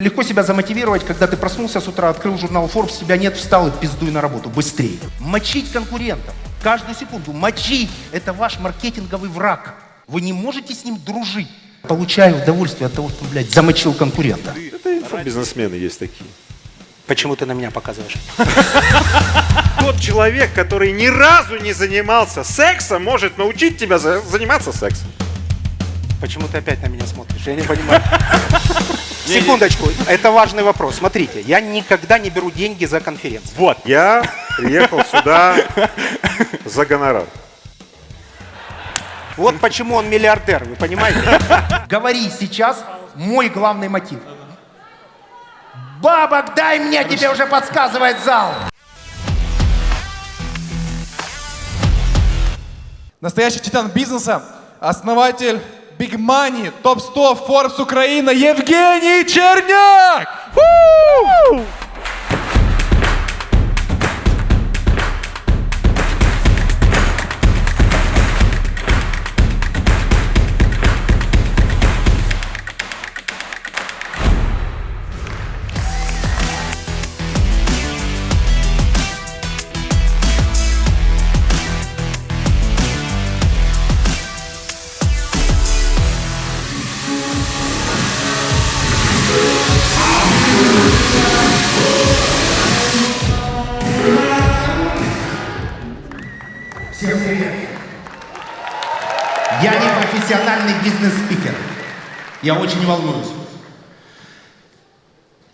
Легко себя замотивировать, когда ты проснулся с утра, открыл журнал Forbes, тебя нет, встал и пиздуй на работу. Быстрее. Мочить конкурентов. Каждую секунду. Мочить. Это ваш маркетинговый враг. Вы не можете с ним дружить. Получаю удовольствие от того, что, блядь, замочил конкурента. Это инфобизнесмены есть такие. Почему ты на меня показываешь? Тот человек, который ни разу не занимался сексом, может научить тебя за- заниматься сексом. Почему ты опять на меня смотришь? Я не понимаю. Секундочку, это важный вопрос. Смотрите, я никогда не беру деньги за конференцию. Вот, я приехал сюда за гонорар. Вот почему он миллиардер, вы понимаете? Говори сейчас мой главный мотив. Бабок дай мне, тебе уже подсказывает зал. Настоящий титан бизнеса, основатель Big Money, топ-100 Forbes Украина Евгений Черняк! Фу! Профессиональный бизнес-спикер. Я очень волнуюсь.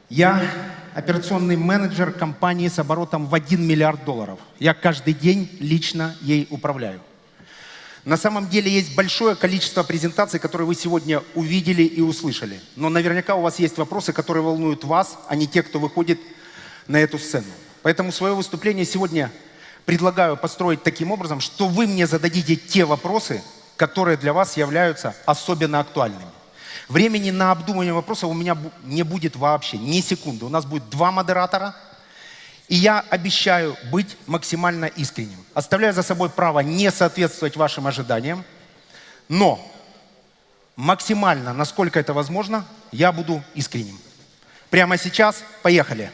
Я операционный менеджер компании с оборотом в 1 миллиард долларов. Я каждый день лично ей управляю. На самом деле есть большое количество презентаций, которые вы сегодня увидели и услышали. Но наверняка у вас есть вопросы, которые волнуют вас, а не те, кто выходит на эту сцену. Поэтому свое выступление сегодня предлагаю построить таким образом, что вы мне зададите те вопросы, которые для вас являются особенно актуальными. Времени на обдумывание вопросов у меня не будет вообще, ни секунды. У нас будет два модератора, и я обещаю быть максимально искренним. Оставляю за собой право не соответствовать вашим ожиданиям, но максимально, насколько это возможно, я буду искренним. Прямо сейчас поехали.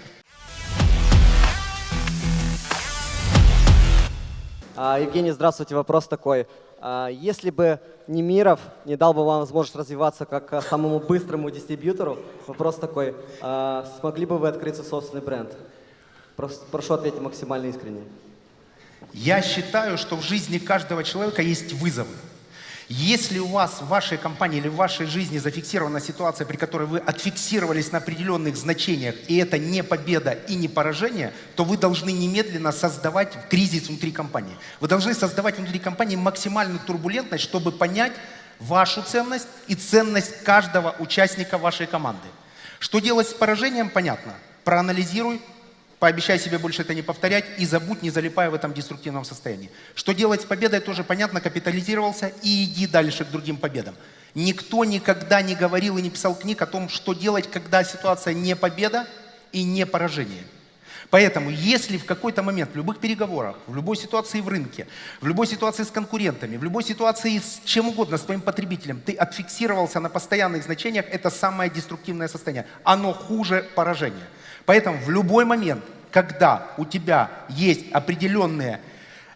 А, Евгений, здравствуйте. Вопрос такой. А, Если бы Немиров не дал бы вам возможность развиваться как а, самому быстрому дистрибьютору, вопрос такой. а, Смогли бы вы открыть свой собственный бренд? Прошу ответить максимально искренне. Я считаю, что в жизни каждого человека есть вызовы. Если у вас в вашей компании или в вашей жизни зафиксирована ситуация, при которой вы отфиксировались на определенных значениях, и это не победа и не поражение, то вы должны немедленно создавать кризис внутри компании. Вы должны создавать внутри компании максимальную турбулентность, чтобы понять вашу ценность и ценность каждого участника вашей команды. Что делать с поражением, понятно. Проанализируй, Пообещай себе больше это не повторять и забудь, не залипая в этом деструктивном состоянии. Что делать с победой, тоже понятно, капитализировался и иди дальше к другим победам. Никто никогда не говорил и не писал книг о том, что делать, когда ситуация не победа и не поражение. Поэтому, если в какой-то момент, в любых переговорах, в любой ситуации в рынке, в любой ситуации с конкурентами, в любой ситуации с чем угодно, с твоим потребителем, ты отфиксировался на постоянных значениях, это самое деструктивное состояние. Оно хуже поражения. Поэтому в любой момент, когда у тебя есть определенные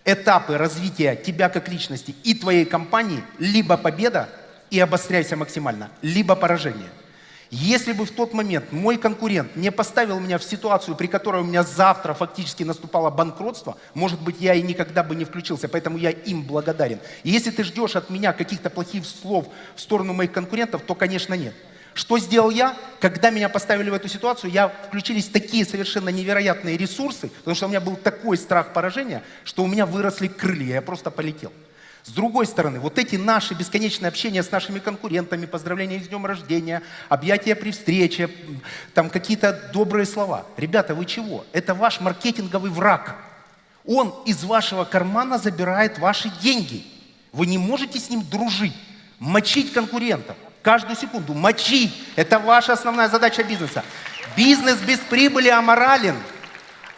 этапы развития тебя как личности и твоей компании, либо победа и обостряйся максимально, либо поражение. Если бы в тот момент мой конкурент не поставил меня в ситуацию, при которой у меня завтра фактически наступало банкротство, может быть, я и никогда бы не включился, поэтому я им благодарен. И если ты ждешь от меня каких-то плохих слов в сторону моих конкурентов, то, конечно, нет. Что сделал я? Когда меня поставили в эту ситуацию, я включились такие совершенно невероятные ресурсы, потому что у меня был такой страх поражения, что у меня выросли крылья, я просто полетел. С другой стороны, вот эти наши бесконечные общения с нашими конкурентами, поздравления с днем рождения, объятия при встрече, там какие-то добрые слова. Ребята, вы чего? Это ваш маркетинговый враг. Он из вашего кармана забирает ваши деньги. Вы не можете с ним дружить, мочить конкурентов. Каждую секунду мочить. Это ваша основная задача бизнеса. Бизнес без прибыли аморален.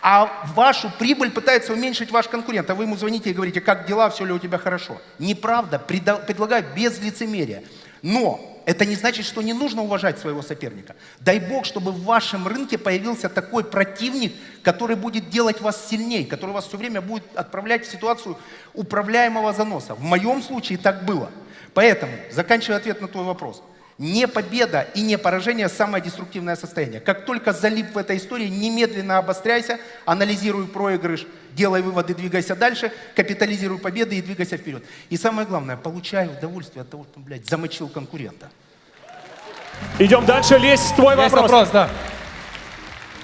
А вашу прибыль пытается уменьшить ваш конкурент. А вы ему звоните и говорите, как дела, все ли у тебя хорошо. Неправда, предлагаю без лицемерия. Но это не значит, что не нужно уважать своего соперника. Дай бог, чтобы в вашем рынке появился такой противник, который будет делать вас сильнее, который вас все время будет отправлять в ситуацию управляемого заноса. В моем случае так было. Поэтому, заканчивая ответ на твой вопрос, не победа и не поражение – самое деструктивное состояние. Как только залип в этой истории, немедленно обостряйся, анализируй проигрыш, делай выводы, двигайся дальше, капитализируй победы и двигайся вперед. И самое главное, получай удовольствие от того, что, блядь, замочил конкурента. Идем дальше. Лезь, твой Есть вопрос. вопрос, да.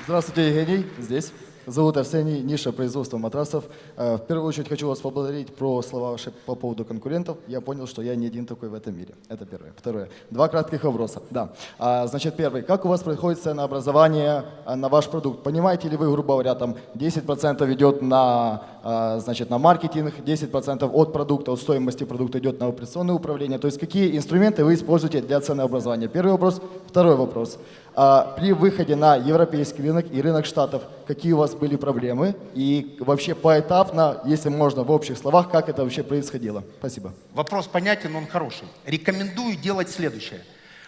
Здравствуйте, Евгений, здесь. Зовут Арсений, ниша производства матрасов. Э, В первую очередь хочу вас поблагодарить про слова ваши по поводу конкурентов. Я понял, что я не один такой в этом мире. Это первое. Второе. Два кратких вопроса. Да. А, Значит, первый. Как у вас происходит ценообразование а, на ваш продукт? Понимаете ли вы, грубо говоря, там 10% идет на, а, значит, на маркетинг, 10% от продукта, от стоимости продукта идет на операционное управление? То есть какие инструменты вы используете для ценообразования? Первый вопрос. Второй вопрос. А, При выходе на европейский рынок и рынок штатов, какие у вас были проблемы? И вообще поэтапно, если можно в общих словах, как это вообще происходило? Спасибо. Вопрос понятен, он хороший. Рекомендую делать следующее.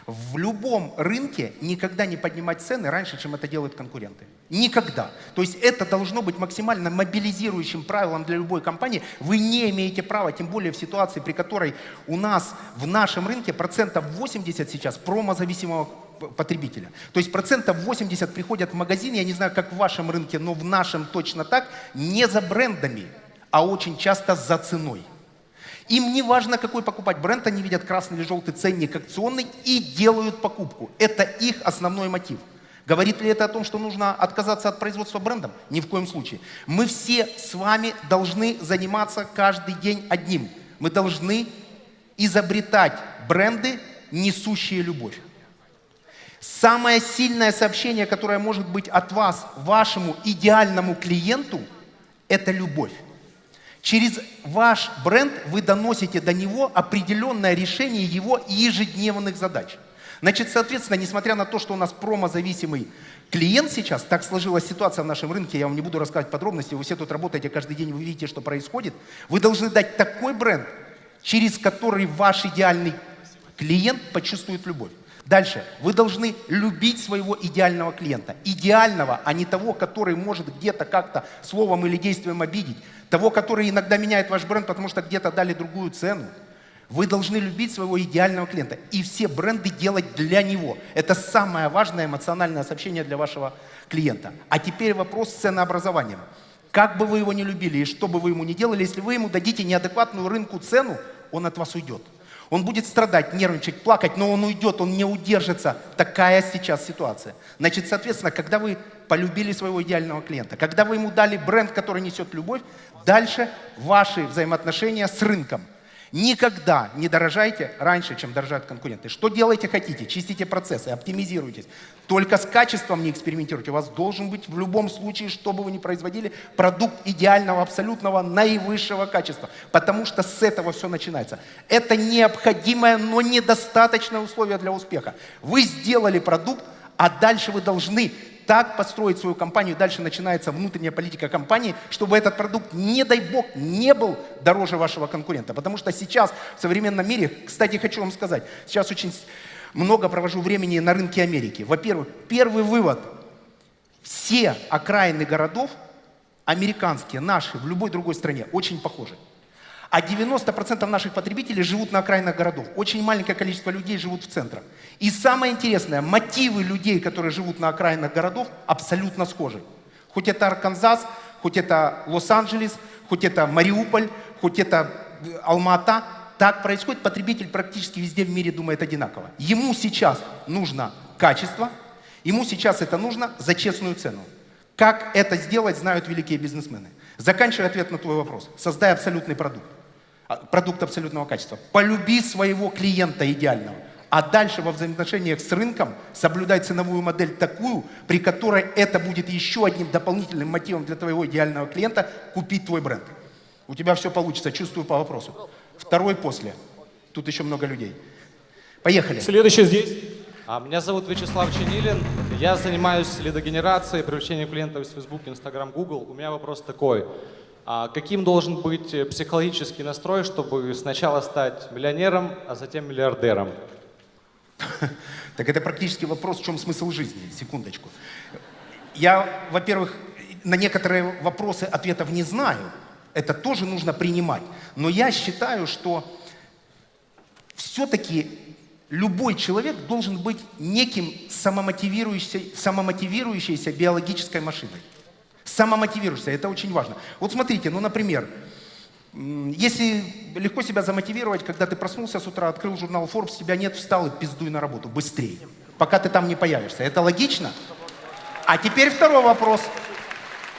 В любом рынке никогда не поднимать цены раньше, чем это делают конкуренты. Никогда. То есть это должно быть максимально мобилизирующим правилом для любой компании. Вы не имеете права, тем более в ситуации, при которой у нас в нашем рынке процентов 80 сейчас промозависимого потребителя. То есть процентов 80 приходят в магазин, я не знаю, как в вашем рынке, но в нашем точно так, не за брендами, а очень часто за ценой. Им не важно, какой покупать бренд, они видят красный или желтый ценник акционный и делают покупку. Это их основной мотив. Говорит ли это о том, что нужно отказаться от производства брендом? Ни в коем случае. Мы все с вами должны заниматься каждый день одним. Мы должны изобретать бренды, несущие любовь. Самое сильное сообщение, которое может быть от вас вашему идеальному клиенту, это любовь. Через ваш бренд вы доносите до него определенное решение его ежедневных задач. Значит, соответственно, несмотря на то, что у нас промозависимый клиент сейчас, так сложилась ситуация в нашем рынке, я вам не буду рассказывать подробности, вы все тут работаете каждый день, вы видите, что происходит, вы должны дать такой бренд, через который ваш идеальный клиент почувствует любовь. Дальше. Вы должны любить своего идеального клиента. Идеального, а не того, который может где-то как-то словом или действием обидеть. Того, который иногда меняет ваш бренд, потому что где-то дали другую цену. Вы должны любить своего идеального клиента и все бренды делать для него. Это самое важное эмоциональное сообщение для вашего клиента. А теперь вопрос с ценообразованием. Как бы вы его не любили и что бы вы ему ни делали, если вы ему дадите неадекватную рынку цену, он от вас уйдет. Он будет страдать, нервничать, плакать, но он уйдет, он не удержится. Такая сейчас ситуация. Значит, соответственно, когда вы полюбили своего идеального клиента, когда вы ему дали бренд, который несет любовь, дальше ваши взаимоотношения с рынком. Никогда не дорожайте раньше, чем дорожат конкуренты. Что делаете хотите? Чистите процессы, оптимизируйтесь. Только с качеством не экспериментируйте. У вас должен быть в любом случае, что бы вы ни производили, продукт идеального, абсолютного, наивысшего качества. Потому что с этого все начинается. Это необходимое, но недостаточное условие для успеха. Вы сделали продукт, а дальше вы должны так построить свою компанию, дальше начинается внутренняя политика компании, чтобы этот продукт, не дай бог, не был дороже вашего конкурента. Потому что сейчас в современном мире, кстати, хочу вам сказать, сейчас очень много провожу времени на рынке Америки. Во-первых, первый вывод. Все окраины городов, американские, наши, в любой другой стране, очень похожи. А 90% наших потребителей живут на окраинах городов. Очень маленькое количество людей живут в центрах. И самое интересное, мотивы людей, которые живут на окраинах городов, абсолютно схожи. Хоть это Арканзас, хоть это Лос-Анджелес, хоть это Мариуполь, хоть это э, Алма-Ата, так происходит. Потребитель практически везде в мире думает одинаково. Ему сейчас нужно качество, ему сейчас это нужно за честную цену. Как это сделать, знают великие бизнесмены. Заканчивая ответ на твой вопрос. Создай абсолютный продукт. А, Продукт абсолютного качества. Полюби своего клиента идеального. А дальше во взаимоотношениях с рынком соблюдай ценовую модель такую, при которой это будет еще одним дополнительным мотивом для твоего идеального клиента купить твой бренд. У тебя все получится, чувствую по вопросу. Второй после. Тут еще много людей. Поехали. Следующий здесь. А, Меня зовут Вячеслав Чинилин. Я занимаюсь лидогенерацией, привлечением клиентов из Facebook, Instagram, Google. У меня вопрос такой. А Каким должен быть э, психологический настрой, чтобы сначала стать миллионером, а затем миллиардером? Так это практически вопрос, в чем смысл жизни. Секундочку. Я, во-первых, на некоторые вопросы ответов не знаю. Это тоже нужно принимать. Но я считаю, что все-таки любой человек должен быть неким самомотивирующейся, самомотивирующейся биологической машиной. Самомотивируешься, это очень важно. Вот смотрите, ну, например, если легко себя замотивировать, когда ты проснулся с утра, открыл журнал Forbes, тебя нет, встал и пиздуй на работу быстрее, пока ты там не появишься. Это логично? А теперь второй вопрос.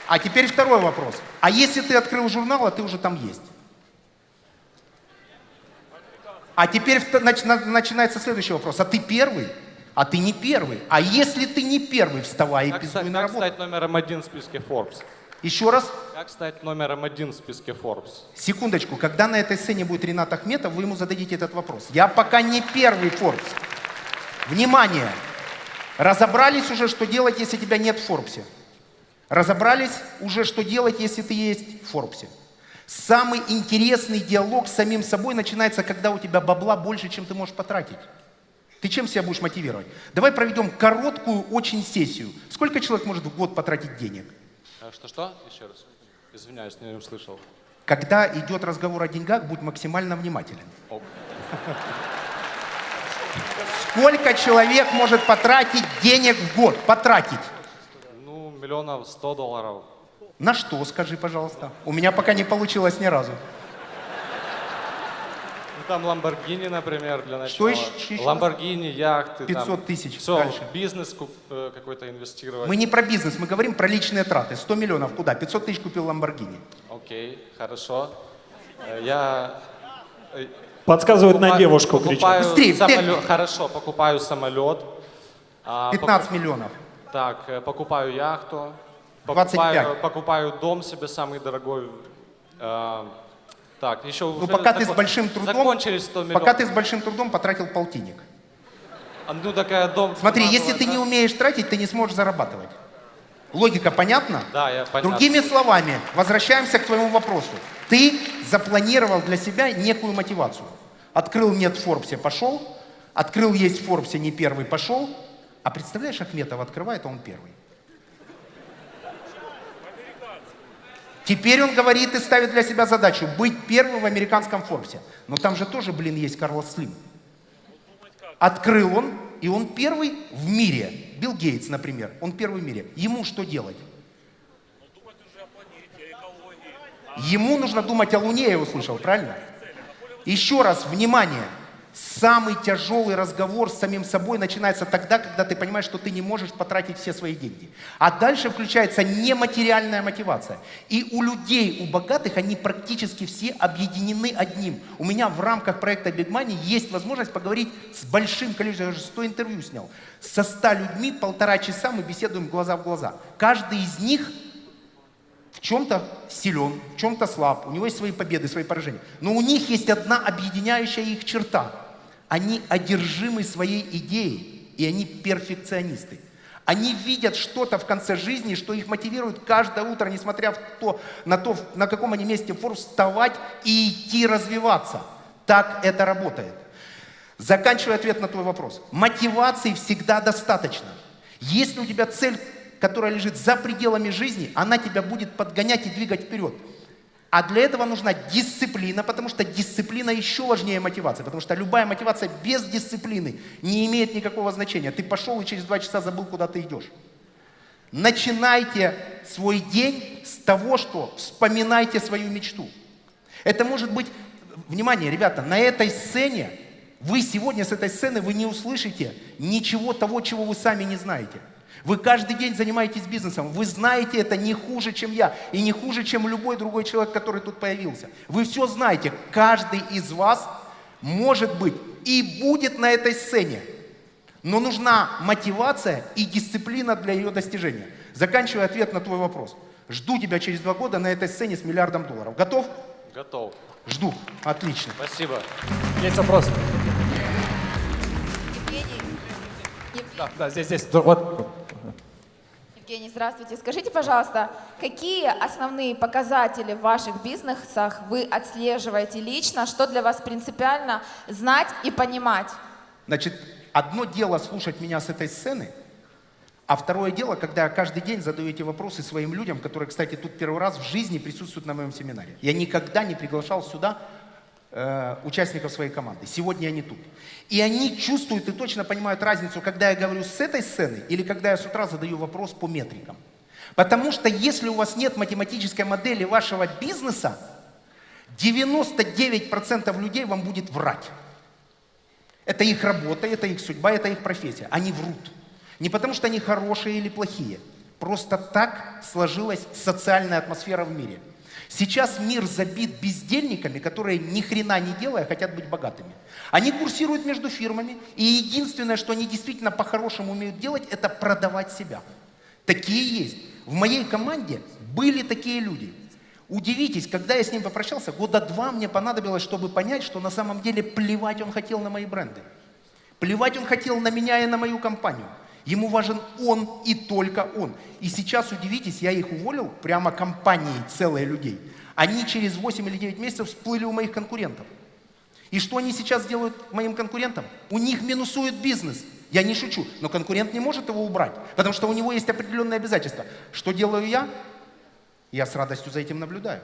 А теперь второй вопрос. А если ты открыл журнал, а ты уже там есть? А теперь начинается следующий вопрос. А ты первый? А ты не первый. А если ты не первый, вставай и Как, пиздуй стать, на как работу. стать номером один в списке Forbes? Еще раз. Как стать номером один в списке Forbes? Секундочку. Когда на этой сцене будет Ренат Ахметов, вы ему зададите этот вопрос. Я пока не первый Forbes. Внимание! Разобрались уже, что делать, если тебя нет в Форбсе? Разобрались уже, что делать, если ты есть в Форбсе? Самый интересный диалог с самим собой начинается, когда у тебя бабла больше, чем ты можешь потратить. Ты чем себя будешь мотивировать? Давай проведем короткую очень сессию. Сколько человек может в год потратить денег? Э, Что-что? Еще раз. Извиняюсь, не услышал. Когда идет разговор о деньгах, будь максимально внимателен. Сколько человек может потратить денег в год? Потратить. Ну, миллионов сто долларов. На что, скажи, пожалуйста? У меня пока не получилось ни разу. Там Ламборгини, например, для начала. Что еще-? Ламборгини, яхты. 500 тысяч. Все, Дальше. бизнес куп- э, какой-то инвестировать. Мы не про бизнес, мы говорим про личные траты. 100 миллионов куда? 500 тысяч купил Ламборгини. Окей, хорошо. Э, Я... э, Подсказывают на покупаю- девушку, кричат. покупаю Быстрее, самолет- темпе. Хорошо, покупаю самолет. а, 15 миллионов. покуп- Так, э, покупаю яхту. 25. Покупаю, покупаю дом себе самый дорогой. Так, еще Ну, пока ты с большим трудом, Закончились 100 миллионов. пока ты с большим трудом потратил полтинник. А, Ну, такая дом... Смотри, если была, ты да? не умеешь тратить, ты не сможешь зарабатывать. Логика понятна? Да, я понятно. Другими словами, возвращаемся к твоему вопросу. Ты запланировал для себя некую мотивацию. Открыл нет в Форбсе, пошел. Открыл есть в Форбсе, не первый, пошел. А представляешь, Ахметов открывает, а он первый. Теперь он говорит и ставит для себя задачу быть первым в американском Форбсе. Но там же тоже, блин, есть Карлос Слим. Открыл он, и он первый в мире. Билл Гейтс, например, он первый в мире. Ему что делать? Ему нужно думать о Луне, я его слышал, правильно? Еще раз, внимание. Самый тяжелый разговор с самим собой начинается тогда, когда ты понимаешь, что ты не можешь потратить все свои деньги. А дальше включается нематериальная мотивация. И у людей, у богатых, они практически все объединены одним. У меня в рамках проекта Big Money есть возможность поговорить с большим количеством, я уже 100 интервью снял, со 100 людьми полтора часа мы беседуем глаза в глаза. Каждый из них в чем-то силен, в чем-то слаб, у него есть свои победы, свои поражения. Но у них есть одна объединяющая их черта. Они одержимы своей идеей, и они перфекционисты. Они видят что-то в конце жизни, что их мотивирует каждое утро, несмотря в то, на то, на каком они месте Форбс, вставать и идти развиваться. Так это работает. Заканчивая ответ на твой вопрос. Мотивации всегда достаточно. Если у тебя цель, которая лежит за пределами жизни, она тебя будет подгонять и двигать вперед. А для этого нужна дисциплина, потому что дисциплина еще важнее мотивации. Потому что любая мотивация без дисциплины не имеет никакого значения. Ты пошел и через два часа забыл, куда ты идешь. Начинайте свой день с того, что вспоминайте свою мечту. Это может быть, внимание, ребята, на этой сцене, вы сегодня с этой сцены, вы не услышите ничего того, чего вы сами не знаете. Вы каждый день занимаетесь бизнесом, вы знаете это не хуже, чем я, и не хуже, чем любой другой человек, который тут появился. Вы все знаете, каждый из вас может быть и будет на этой сцене. Но нужна мотивация и дисциплина для ее достижения. Заканчивая ответ на твой вопрос. Жду тебя через два года на этой сцене с миллиардом долларов. Готов? Готов. Жду. Отлично. Спасибо. Есть вопрос? Да, да, здесь, здесь. Вот. Евгений, здравствуйте. Скажите, пожалуйста, какие основные показатели в ваших бизнесах вы отслеживаете лично? Что для вас принципиально знать и понимать? Значит, одно дело слушать меня с этой сцены, а второе дело, когда я каждый день задаю эти вопросы своим людям, которые, кстати, тут первый раз в жизни присутствуют на моем семинаре. Я никогда не приглашал сюда э, участников своей команды. Сегодня они тут. И они чувствуют и точно понимают разницу, когда я говорю с этой сцены или когда я с утра задаю вопрос по метрикам. Потому что если у вас нет математической модели вашего бизнеса, 99% людей вам будет врать. Это их работа, это их судьба, это их профессия. Они врут. Не потому что они хорошие или плохие. Просто так сложилась социальная атмосфера в мире. Сейчас мир забит бездельниками, которые ни хрена не делая хотят быть богатыми. Они курсируют между фирмами, и единственное, что они действительно по-хорошему умеют делать, это продавать себя. Такие есть. В моей команде были такие люди. Удивитесь, когда я с ним попрощался, года два мне понадобилось, чтобы понять, что на самом деле плевать он хотел на мои бренды. Плевать он хотел на меня и на мою компанию. Ему важен он и только он. И сейчас, удивитесь, я их уволил, прямо компанией целые людей. Они через 8 или 9 месяцев всплыли у моих конкурентов. И что они сейчас делают моим конкурентам? У них минусует бизнес. Я не шучу, но конкурент не может его убрать, потому что у него есть определенные обязательства. Что делаю я? Я с радостью за этим наблюдаю.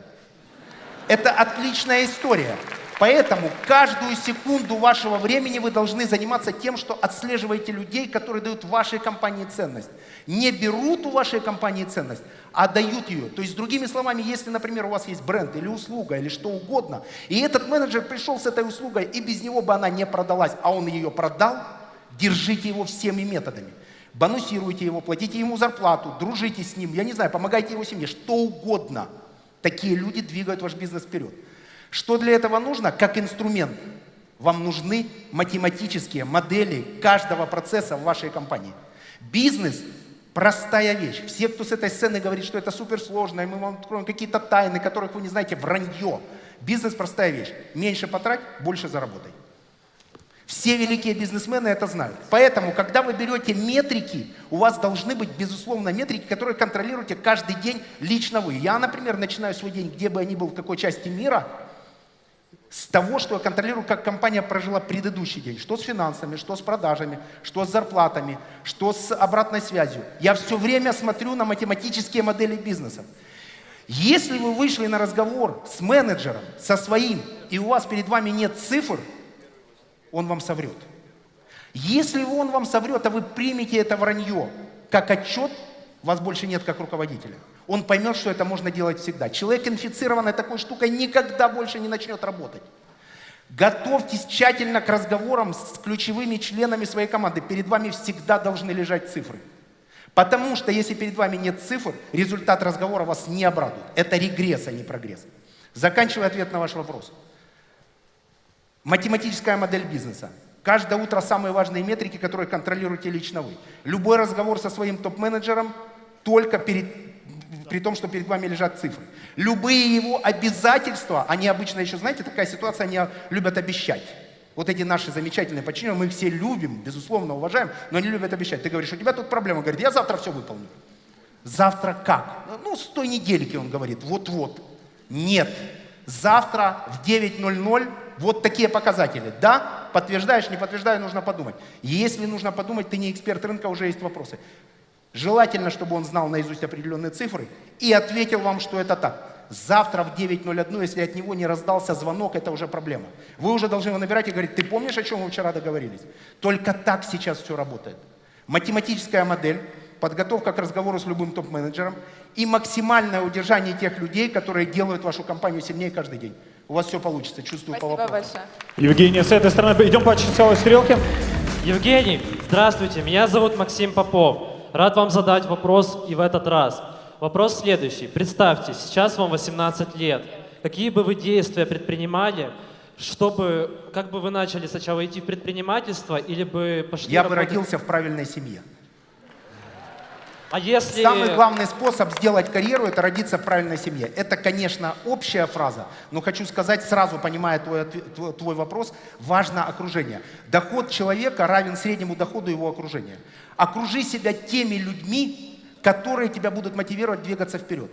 Это отличная история. Поэтому каждую секунду вашего времени вы должны заниматься тем, что отслеживаете людей, которые дают вашей компании ценность. Не берут у вашей компании ценность, а дают ее. То есть, другими словами, если, например, у вас есть бренд или услуга, или что угодно, и этот менеджер пришел с этой услугой, и без него бы она не продалась, а он ее продал, держите его всеми методами. Бонусируйте его, платите ему зарплату, дружите с ним, я не знаю, помогайте его семье, что угодно. Такие люди двигают ваш бизнес вперед. Что для этого нужно? Как инструмент. Вам нужны математические модели каждого процесса в вашей компании. Бизнес – простая вещь. Все, кто с этой сцены говорит, что это суперсложно, и мы вам откроем какие-то тайны, которых вы не знаете, вранье. Бизнес – простая вещь. Меньше потрать, больше заработай. Все великие бизнесмены это знают. Поэтому, когда вы берете метрики, у вас должны быть, безусловно, метрики, которые контролируете каждый день лично вы. Я, например, начинаю свой день, где бы я ни был, в какой части мира, с того, что я контролирую, как компания прожила предыдущий день. Что с финансами, что с продажами, что с зарплатами, что с обратной связью. Я все время смотрю на математические модели бизнеса. Если вы вышли на разговор с менеджером, со своим, и у вас перед вами нет цифр, он вам соврет. Если он вам соврет, а вы примете это вранье как отчет, вас больше нет как руководителя. Он поймет, что это можно делать всегда. Человек, инфицированный такой штукой, никогда больше не начнет работать. Готовьтесь тщательно к разговорам с ключевыми членами своей команды. Перед вами всегда должны лежать цифры. Потому что если перед вами нет цифр, результат разговора вас не обрадует. Это регресс, а не прогресс. Заканчивая ответ на ваш вопрос. Математическая модель бизнеса. Каждое утро самые важные метрики, которые контролируете лично вы. Любой разговор со своим топ-менеджером только перед, при том, что перед вами лежат цифры. Любые его обязательства, они обычно еще, знаете, такая ситуация, они любят обещать. Вот эти наши замечательные подчиненные, мы их все любим, безусловно, уважаем, но они любят обещать. Ты говоришь, у тебя тут проблема. Говорит, я завтра все выполню. Завтра как? Ну, с той недельки, он говорит, вот-вот. Нет. Завтра в 9.00 вот такие показатели. Да, подтверждаешь, не подтверждаю, нужно подумать. Если нужно подумать, ты не эксперт рынка, уже есть вопросы. Желательно, чтобы он знал наизусть определенные цифры и ответил вам, что это так. Завтра в 9.01, если от него не раздался звонок, это уже проблема. Вы уже должны его набирать и говорить, ты помнишь, о чем мы вчера договорились? Только так сейчас все работает. Математическая модель, подготовка к разговору с любым топ-менеджером и максимальное удержание тех людей, которые делают вашу компанию сильнее каждый день. У вас все получится, чувствую Спасибо по вопросу. большое. Евгений, с этой стороны идем по часовой стрелке. Евгений, здравствуйте, меня зовут Максим Попов. Рад вам задать вопрос и в этот раз. Вопрос следующий. Представьте, сейчас вам 18 лет. Какие бы вы действия предпринимали, чтобы, как бы вы начали сначала идти в предпринимательство или бы пошли Я бы работать- родился в правильной семье. А если... Самый главный способ сделать карьеру – это родиться в правильной семье. Это, конечно, общая фраза, но хочу сказать, сразу понимая твой, твой вопрос, важно окружение. Доход человека равен среднему доходу его окружения. Окружи себя теми людьми, которые тебя будут мотивировать двигаться вперед.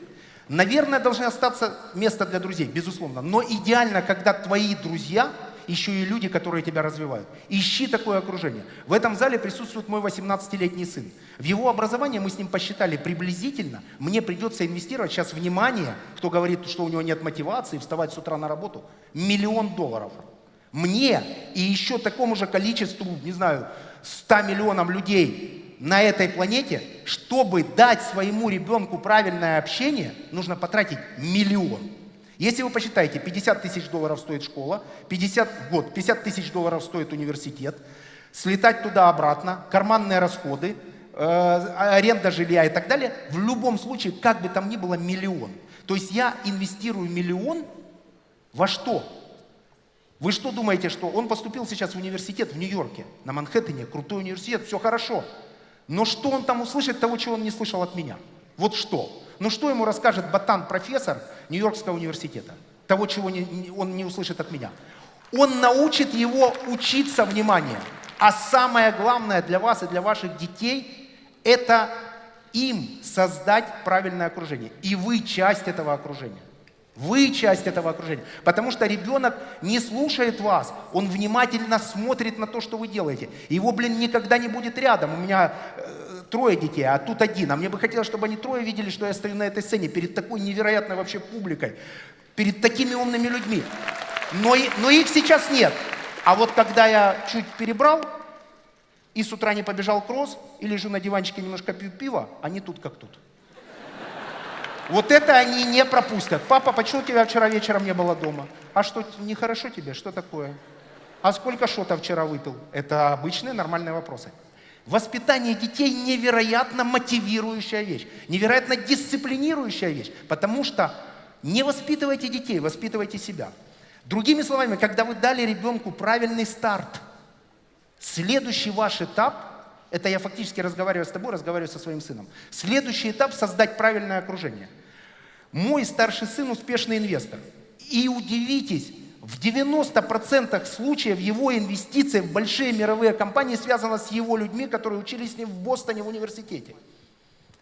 Наверное, должны остаться место для друзей, безусловно. Но идеально, когда твои друзья еще и люди, которые тебя развивают. Ищи такое окружение. В этом зале присутствует мой 18-летний сын. В его образование мы с ним посчитали приблизительно. Мне придется инвестировать сейчас внимание, кто говорит, что у него нет мотивации вставать с утра на работу, миллион долларов. Мне и еще такому же количеству, не знаю, 100 миллионам людей на этой планете, чтобы дать своему ребенку правильное общение, нужно потратить миллион. Если вы посчитаете, 50 тысяч долларов стоит школа, 50, год, 50 тысяч долларов стоит университет, слетать туда-обратно, карманные расходы, э, аренда жилья и так далее, в любом случае, как бы там ни было, миллион. То есть я инвестирую миллион во что? Вы что думаете, что он поступил сейчас в университет в Нью-Йорке, на Манхэттене, крутой университет, все хорошо. Но что он там услышит того, чего он не слышал от меня? Вот что? Ну что ему расскажет ботан-профессор Нью-Йоркского университета? Того, чего не, он не услышит от меня. Он научит его учиться вниманию. А самое главное для вас и для ваших детей – это им создать правильное окружение. И вы часть этого окружения. Вы часть этого окружения. Потому что ребенок не слушает вас, он внимательно смотрит на то, что вы делаете. Его, блин, никогда не будет рядом. У меня э, трое детей, а тут один. А мне бы хотелось, чтобы они трое видели, что я стою на этой сцене перед такой невероятной вообще публикой, перед такими умными людьми. Но, но их сейчас нет. А вот когда я чуть перебрал и с утра не побежал кросс, и лежу на диванчике немножко пью пиво, они тут как тут. Вот это они не пропустят. Папа, почему тебя вчера вечером не было дома? А что, нехорошо тебе? Что такое? А сколько шота вчера выпил? Это обычные нормальные вопросы. Воспитание детей невероятно мотивирующая вещь, невероятно дисциплинирующая вещь, потому что не воспитывайте детей, воспитывайте себя. Другими словами, когда вы дали ребенку правильный старт, следующий ваш этап это я фактически разговариваю с тобой, разговариваю со своим сыном. Следующий этап – создать правильное окружение. Мой старший сын успешный инвестор. И удивитесь, в 90% случаев его инвестиции в большие мировые компании связаны с его людьми, которые учились с ним в Бостоне в университете.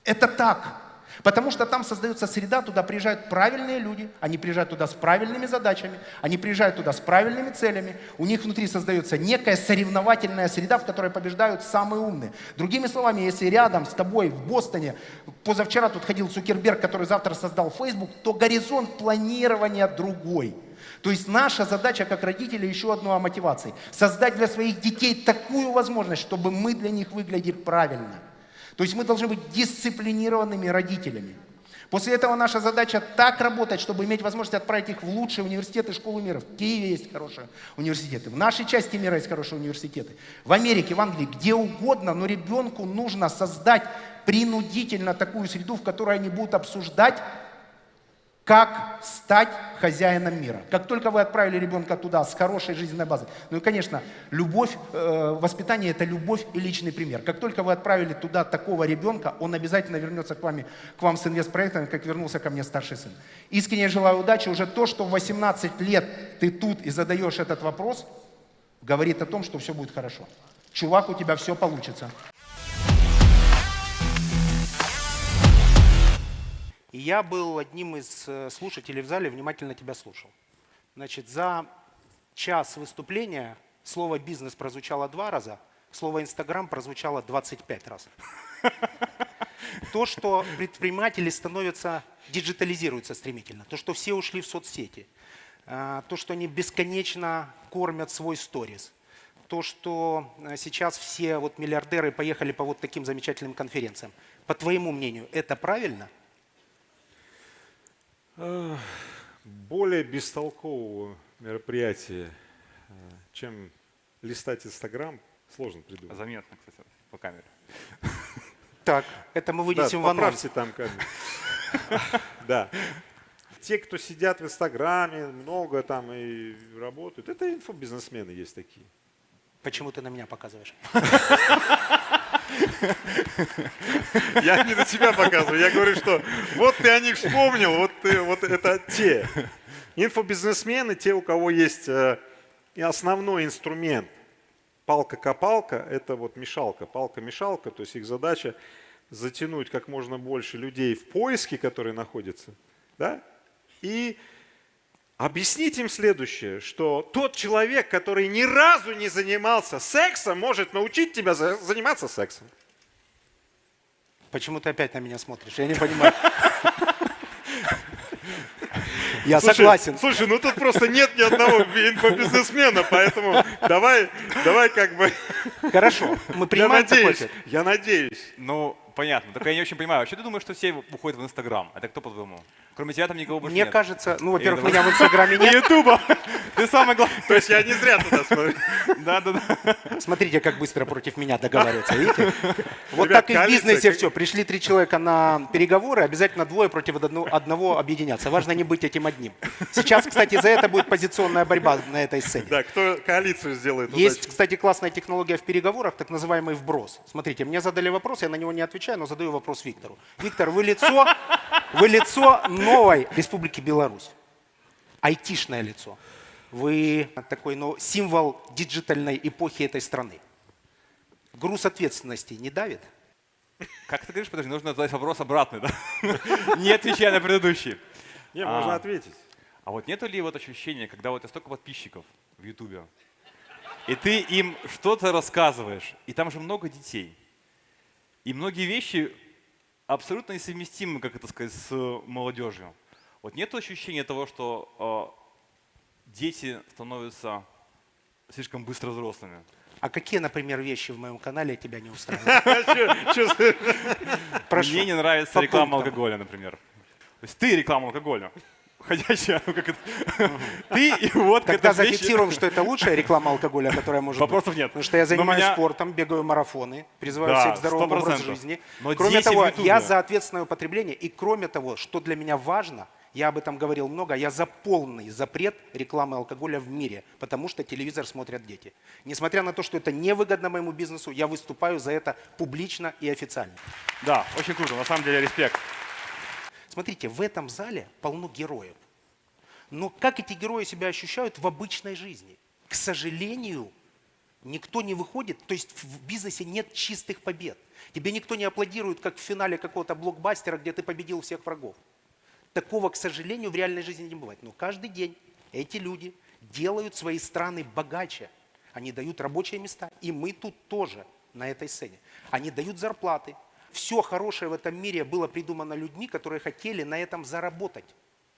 Это так. Потому что там создается среда, туда приезжают правильные люди, они приезжают туда с правильными задачами, они приезжают туда с правильными целями, у них внутри создается некая соревновательная среда, в которой побеждают самые умные. Другими словами, если рядом с тобой в Бостоне, позавчера тут ходил Цукерберг, который завтра создал Facebook, то горизонт планирования другой. То есть наша задача как родителей еще одно о мотивации. Создать для своих детей такую возможность, чтобы мы для них выглядели правильно. То есть мы должны быть дисциплинированными родителями. После этого наша задача так работать, чтобы иметь возможность отправить их в лучшие университеты, школы мира. В Киеве есть хорошие университеты, в нашей части мира есть хорошие университеты. В Америке, в Англии, где угодно, но ребенку нужно создать принудительно такую среду, в которой они будут обсуждать как стать хозяином мира. Как только вы отправили ребенка туда с хорошей жизненной базой, ну и, конечно, любовь, э, воспитание – это любовь и личный пример. Как только вы отправили туда такого ребенка, он обязательно вернется к, вами, к вам с инвестпроектами, как вернулся ко мне старший сын. Искренне желаю удачи. Уже то, что в 18 лет ты тут и задаешь этот вопрос, говорит о том, что все будет хорошо. Чувак, у тебя все получится. И я был одним из э, слушателей в зале, внимательно тебя слушал. Значит, за час выступления слово «бизнес» прозвучало два раза, слово «инстаграм» прозвучало 25 раз. То, что предприниматели становятся, диджитализируются стремительно, то, что все ушли в соцсети, э, то, что они бесконечно кормят свой сторис, то, что э, сейчас все вот миллиардеры поехали по вот таким замечательным конференциям. По твоему мнению, это правильно? Более бестолкового мероприятия, э, чем листать Инстаграм, сложно придумать. Заметно, кстати, по камере. Так, это мы вынесем да, в анонс. там камеру. Да. Те, кто сидят в Инстаграме, много там и работают, это инфобизнесмены есть такие. Почему ты на меня показываешь? Я не на тебя показываю, я говорю, что вот ты о них вспомнил, вот, ты, вот это те. Инфобизнесмены, те, у кого есть э, основной инструмент. Палка-копалка – это вот мешалка, палка-мешалка, то есть их задача затянуть как можно больше людей в поиске, которые находятся, да, и Объясните им следующее, что тот человек, который ни разу не занимался сексом, может научить тебя за- заниматься сексом. Почему ты опять на меня смотришь? Я не понимаю. Я Слушай, согласен. Слушай, ну тут просто нет ни одного инфобизнесмена, поэтому давай, давай как бы... Хорошо, мы Я принимаем такой надеюсь, ответ. я надеюсь. Ну, понятно. Только я не очень понимаю. Вообще ты думаешь, что все уходят в Инстаграм? Это кто по-твоему? Кроме тебя там никого больше Мне нет. кажется, ну, во-первых, меня в Инстаграме нет. Ютуба. Ты самый главный. То есть я не зря туда смотрю. Да, да, да. Смотрите, как быстро против меня договариваются, видите? Вот так и в бизнесе все. Пришли три человека на переговоры, обязательно двое против одно- одного объединяться. Важно не быть этим одним. Сейчас, кстати, за это будет позиционная борьба на этой сцене. Да, кто коалицию сделает Есть, кстати, классная технология в переговорах, так называемый вброс. Смотрите, мне задали вопрос, я на него не отвечаю, но задаю вопрос Виктору. Виктор, вы лицо, вы лицо новой Республики Беларусь. Айтишное лицо. Вы такой ну, символ диджитальной эпохи этой страны. Груз ответственности не давит? Как ты говоришь, подожди, нужно задать вопрос обратный, да? Не отвечая на предыдущий. Не, можно А. ответить. А вот нету ли вот ощущения, когда вот у тебя столько подписчиков в Ютубе, и ты им что-то рассказываешь, и там же много детей, и многие вещи абсолютно несовместимы, как это сказать, с молодежью. Вот нет ощущения того, что э, дети становятся слишком быстро взрослыми? А какие, например, вещи в моем канале тебя не устраивают? Мне не нравится реклама алкоголя, например. То есть ты реклама алкоголя. Ходячая, ну как это? Ты и вот Тогда зафиксируем, что это лучшая реклама алкоголя, которая может быть. Вопросов нет. Потому что я занимаюсь спортом, бегаю марафоны, призываю всех к здоровому образу 100%. жизни. Кроме того, я за ответственное употребление. И кроме того, что для меня важно, я об этом говорил много, я за полный запрет рекламы алкоголя в мире, потому что телевизор смотрят дети. Несмотря на то, что это невыгодно моему бизнесу, я выступаю за это публично и официально. Да, очень круто, на самом деле респект. Смотрите, в этом зале полно героев. Но как эти герои себя ощущают в обычной жизни? К сожалению, никто не выходит, то есть в бизнесе нет чистых побед. Тебе никто не аплодирует, как в финале какого-то блокбастера, где ты победил всех врагов. Такого, к сожалению, в реальной жизни не бывает. Но каждый день эти люди делают свои страны богаче. Они дают рабочие места. И мы тут тоже на этой сцене. Они дают зарплаты. Все хорошее в этом мире было придумано людьми, которые хотели на этом заработать.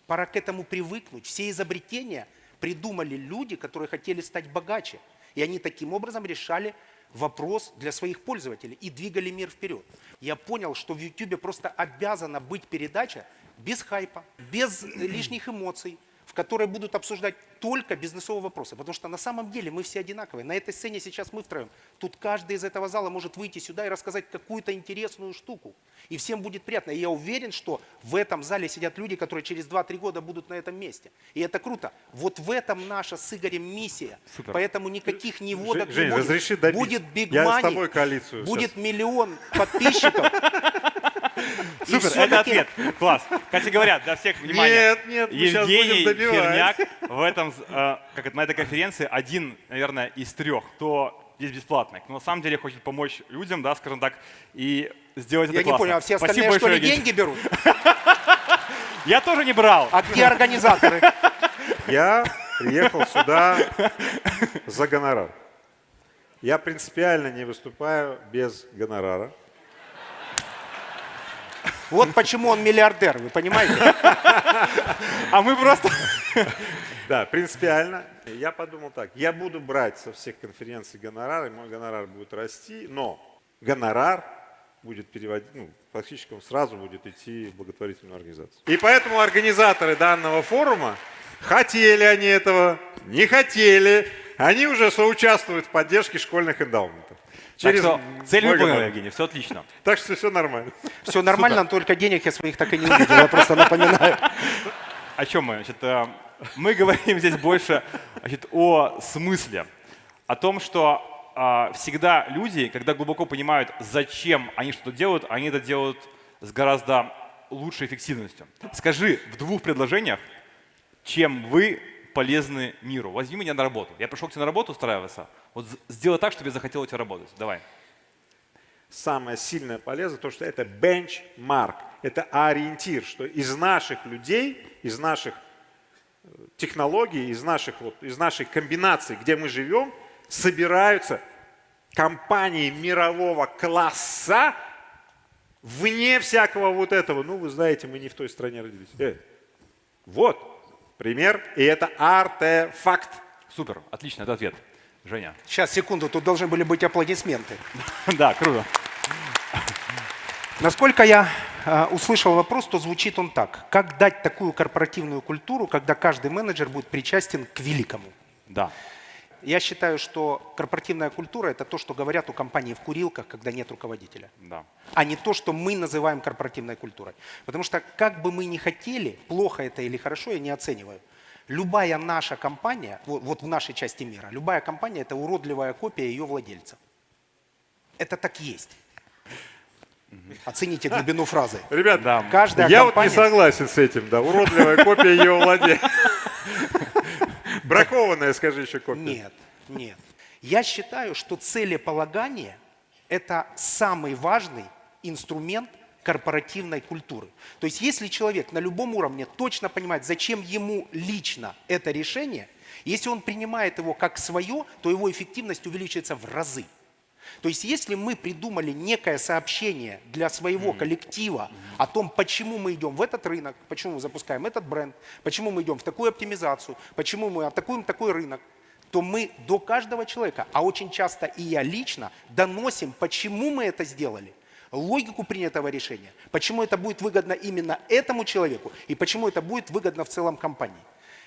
Пора к этому привыкнуть. Все изобретения придумали люди, которые хотели стать богаче. И они таким образом решали вопрос для своих пользователей и двигали мир вперед. Я понял, что в YouTube просто обязана быть передача без хайпа, без лишних эмоций, в которой будут обсуждать только бизнесовые вопросы. Потому что на самом деле мы все одинаковые. На этой сцене сейчас мы втроем. Тут каждый из этого зала может выйти сюда и рассказать какую-то интересную штуку. И всем будет приятно. И я уверен, что в этом зале сидят люди, которые через 2-3 года будут на этом месте. И это круто. Вот в этом наша с Игорем миссия. Супер. Поэтому никаких неводок Жень, не будет. разреши добить. Будет Big Я с тобой коалицию будет сейчас. миллион подписчиков. Супер, это ответ. Класс. Кстати говоря, для всех внимание. Нет, нет, Евгений. Херняк в этом, э, как это, на этой конференции один, наверное, из трех, кто здесь бесплатный, кто на самом деле хочет помочь людям, да, скажем так, и сделать Я это не классно. понял, а все Спасибо остальные что ли деньги берут? Я тоже не брал. А где организаторы? Я приехал сюда за гонорар. Я принципиально не выступаю без гонорара. Вот почему он миллиардер, вы понимаете? А мы просто... Да, принципиально. Я подумал так, я буду брать со всех конференций гонорар, и мой гонорар будет расти, но гонорар будет переводить, ну, фактически он сразу будет идти в благотворительную организацию. И поэтому организаторы данного форума, хотели они этого, не хотели, они уже соучаствуют в поддержке школьных эндаументов. Так что цель выполнена. Евгений, все отлично. Так что все нормально. Все нормально, только денег я своих так и не увидел, я просто напоминаю. О чем мы? Значит, э, мы говорим здесь больше значит, о смысле, о том, что э, всегда люди, когда глубоко понимают, зачем они что-то делают, они это делают с гораздо лучшей эффективностью. Скажи в двух предложениях, чем вы полезны миру. Возьми меня на работу. Я пришел к тебе на работу устраиваться. Вот сделай так, чтобы я захотел у тебя работать. Давай. Самое сильное полезно, то, что это бенчмарк, это ориентир, что из наших людей, из наших технологий, из, наших, вот, из нашей комбинации, где мы живем, собираются компании мирового класса вне всякого вот этого. Ну, вы знаете, мы не в той стране родились. Э, вот пример, и это артефакт. Супер, отлично, это ответ. Женя. Сейчас, секунду, тут должны были быть аплодисменты. Да, круто. Насколько я э, услышал вопрос, то звучит он так. Как дать такую корпоративную культуру, когда каждый менеджер будет причастен к великому? Да. Я считаю, что корпоративная культура – это то, что говорят у компании в курилках, когда нет руководителя. Да. А не то, что мы называем корпоративной культурой. Потому что как бы мы ни хотели, плохо это или хорошо, я не оцениваю. Любая наша компания, вот, вот в нашей части мира, любая компания – это уродливая копия ее владельца. Это так есть. Оцените глубину фразы. Ребят, Да. Каждая я компания... вот не согласен с этим, да, уродливая копия ее владения. Бракованная, скажи еще копия. Нет, нет. Я считаю, что целеполагание – это самый важный инструмент корпоративной культуры. То есть если человек на любом уровне точно понимает, зачем ему лично это решение, если он принимает его как свое, то его эффективность увеличивается в разы. То есть если мы придумали некое сообщение для своего коллектива о том, почему мы идем в этот рынок, почему мы запускаем этот бренд, почему мы идем в такую оптимизацию, почему мы атакуем такой рынок, то мы до каждого человека, а очень часто и я лично, доносим, почему мы это сделали, логику принятого решения, почему это будет выгодно именно этому человеку и почему это будет выгодно в целом компании.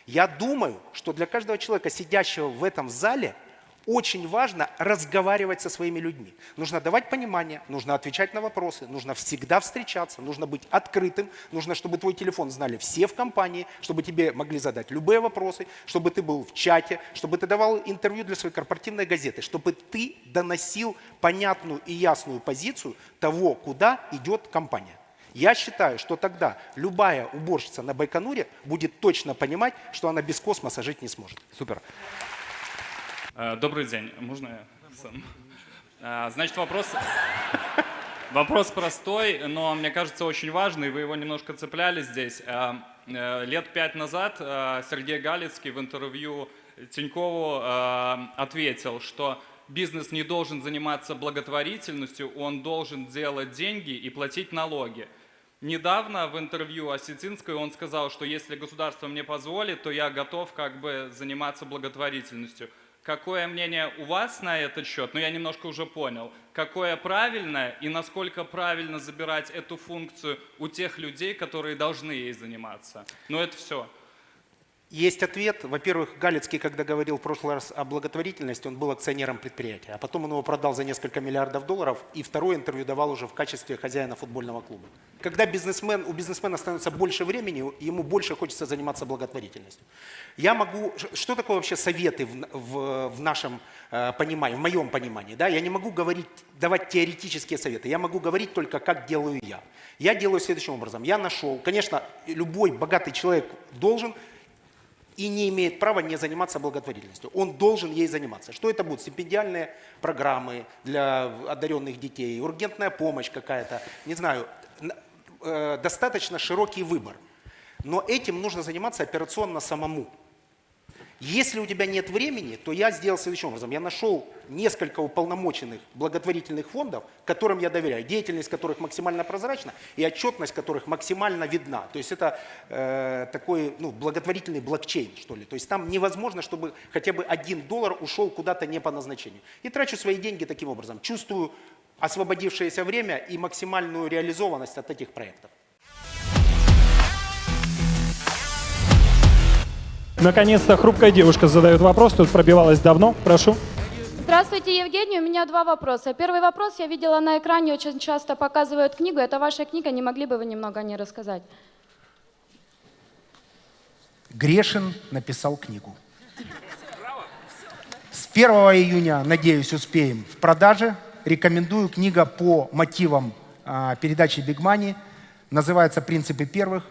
Я думаю, что для каждого человека, сидящего в этом зале, очень важно разговаривать со своими людьми. Нужно давать понимание, нужно отвечать на вопросы, нужно всегда встречаться, нужно быть открытым, нужно, чтобы твой телефон знали все в компании, чтобы тебе могли задать любые вопросы, чтобы ты был в чате, чтобы ты давал интервью для своей корпоративной газеты, чтобы ты доносил понятную и ясную позицию того, куда идет компания. Я считаю, что тогда любая уборщица на Байконуре будет точно понимать, что она без космоса жить не сможет. Супер. Э, Добрый день. Можно я сам? А, Значит, вопрос... Вопрос простой, но мне кажется очень важный. Вы его немножко цепляли здесь. Э, э, Лет пять назад э, Сергей Галицкий в интервью Тинькову э, ответил, что бизнес не должен заниматься благотворительностью, он должен делать деньги и платить налоги. Недавно в интервью Осетинской он сказал, что если государство мне позволит, то я готов как бы заниматься благотворительностью. Какое мнение у вас на этот счет? Ну, я немножко уже понял. Какое правильное и насколько правильно забирать эту функцию у тех людей, которые должны ей заниматься? Ну, это все. Есть ответ. Во-первых, Галицкий, когда говорил в прошлый раз о благотворительности, он был акционером предприятия, а потом он его продал за несколько миллиардов долларов, и второе интервью давал уже в качестве хозяина футбольного клуба. Когда бизнесмен, у бизнесмена становится больше времени, ему больше хочется заниматься благотворительностью. Я могу... Что такое вообще советы в, в- в нашем э, понимании, в моем понимании? Да? Я не могу говорить, давать теоретические советы, я могу говорить только, как делаю я. Я делаю следующим образом. Я нашел, конечно, любой богатый человек должен и не имеет права не заниматься благотворительностью. Он должен ей заниматься. Что это будут? Стипендиальные программы для одаренных детей, ургентная помощь какая-то, не знаю, э, достаточно широкий выбор. Но этим нужно заниматься операционно самому. Если у тебя нет времени, то я сделал следующим образом. Я нашел несколько уполномоченных благотворительных фондов, которым я доверяю, деятельность которых максимально прозрачна и отчетность которых максимально видна. То есть это э, такой ну, благотворительный блокчейн, что ли. То есть там невозможно, чтобы хотя бы один доллар ушел куда-то не по назначению. И трачу свои деньги таким образом. Чувствую освободившееся время и максимальную реализованность от этих проектов. Наконец-то хрупкая девушка задает вопрос, тут пробивалась давно. Прошу. Здравствуйте, Евгений. У меня два вопроса. Первый вопрос. Я видела на экране, очень часто показывают книгу. Это ваша книга. Не могли бы вы немного о ней рассказать? Грешин написал книгу. С 1 июня, надеюсь, успеем в продаже. Рекомендую книга по мотивам а, передачи Big Money. Называется «Принципы первых».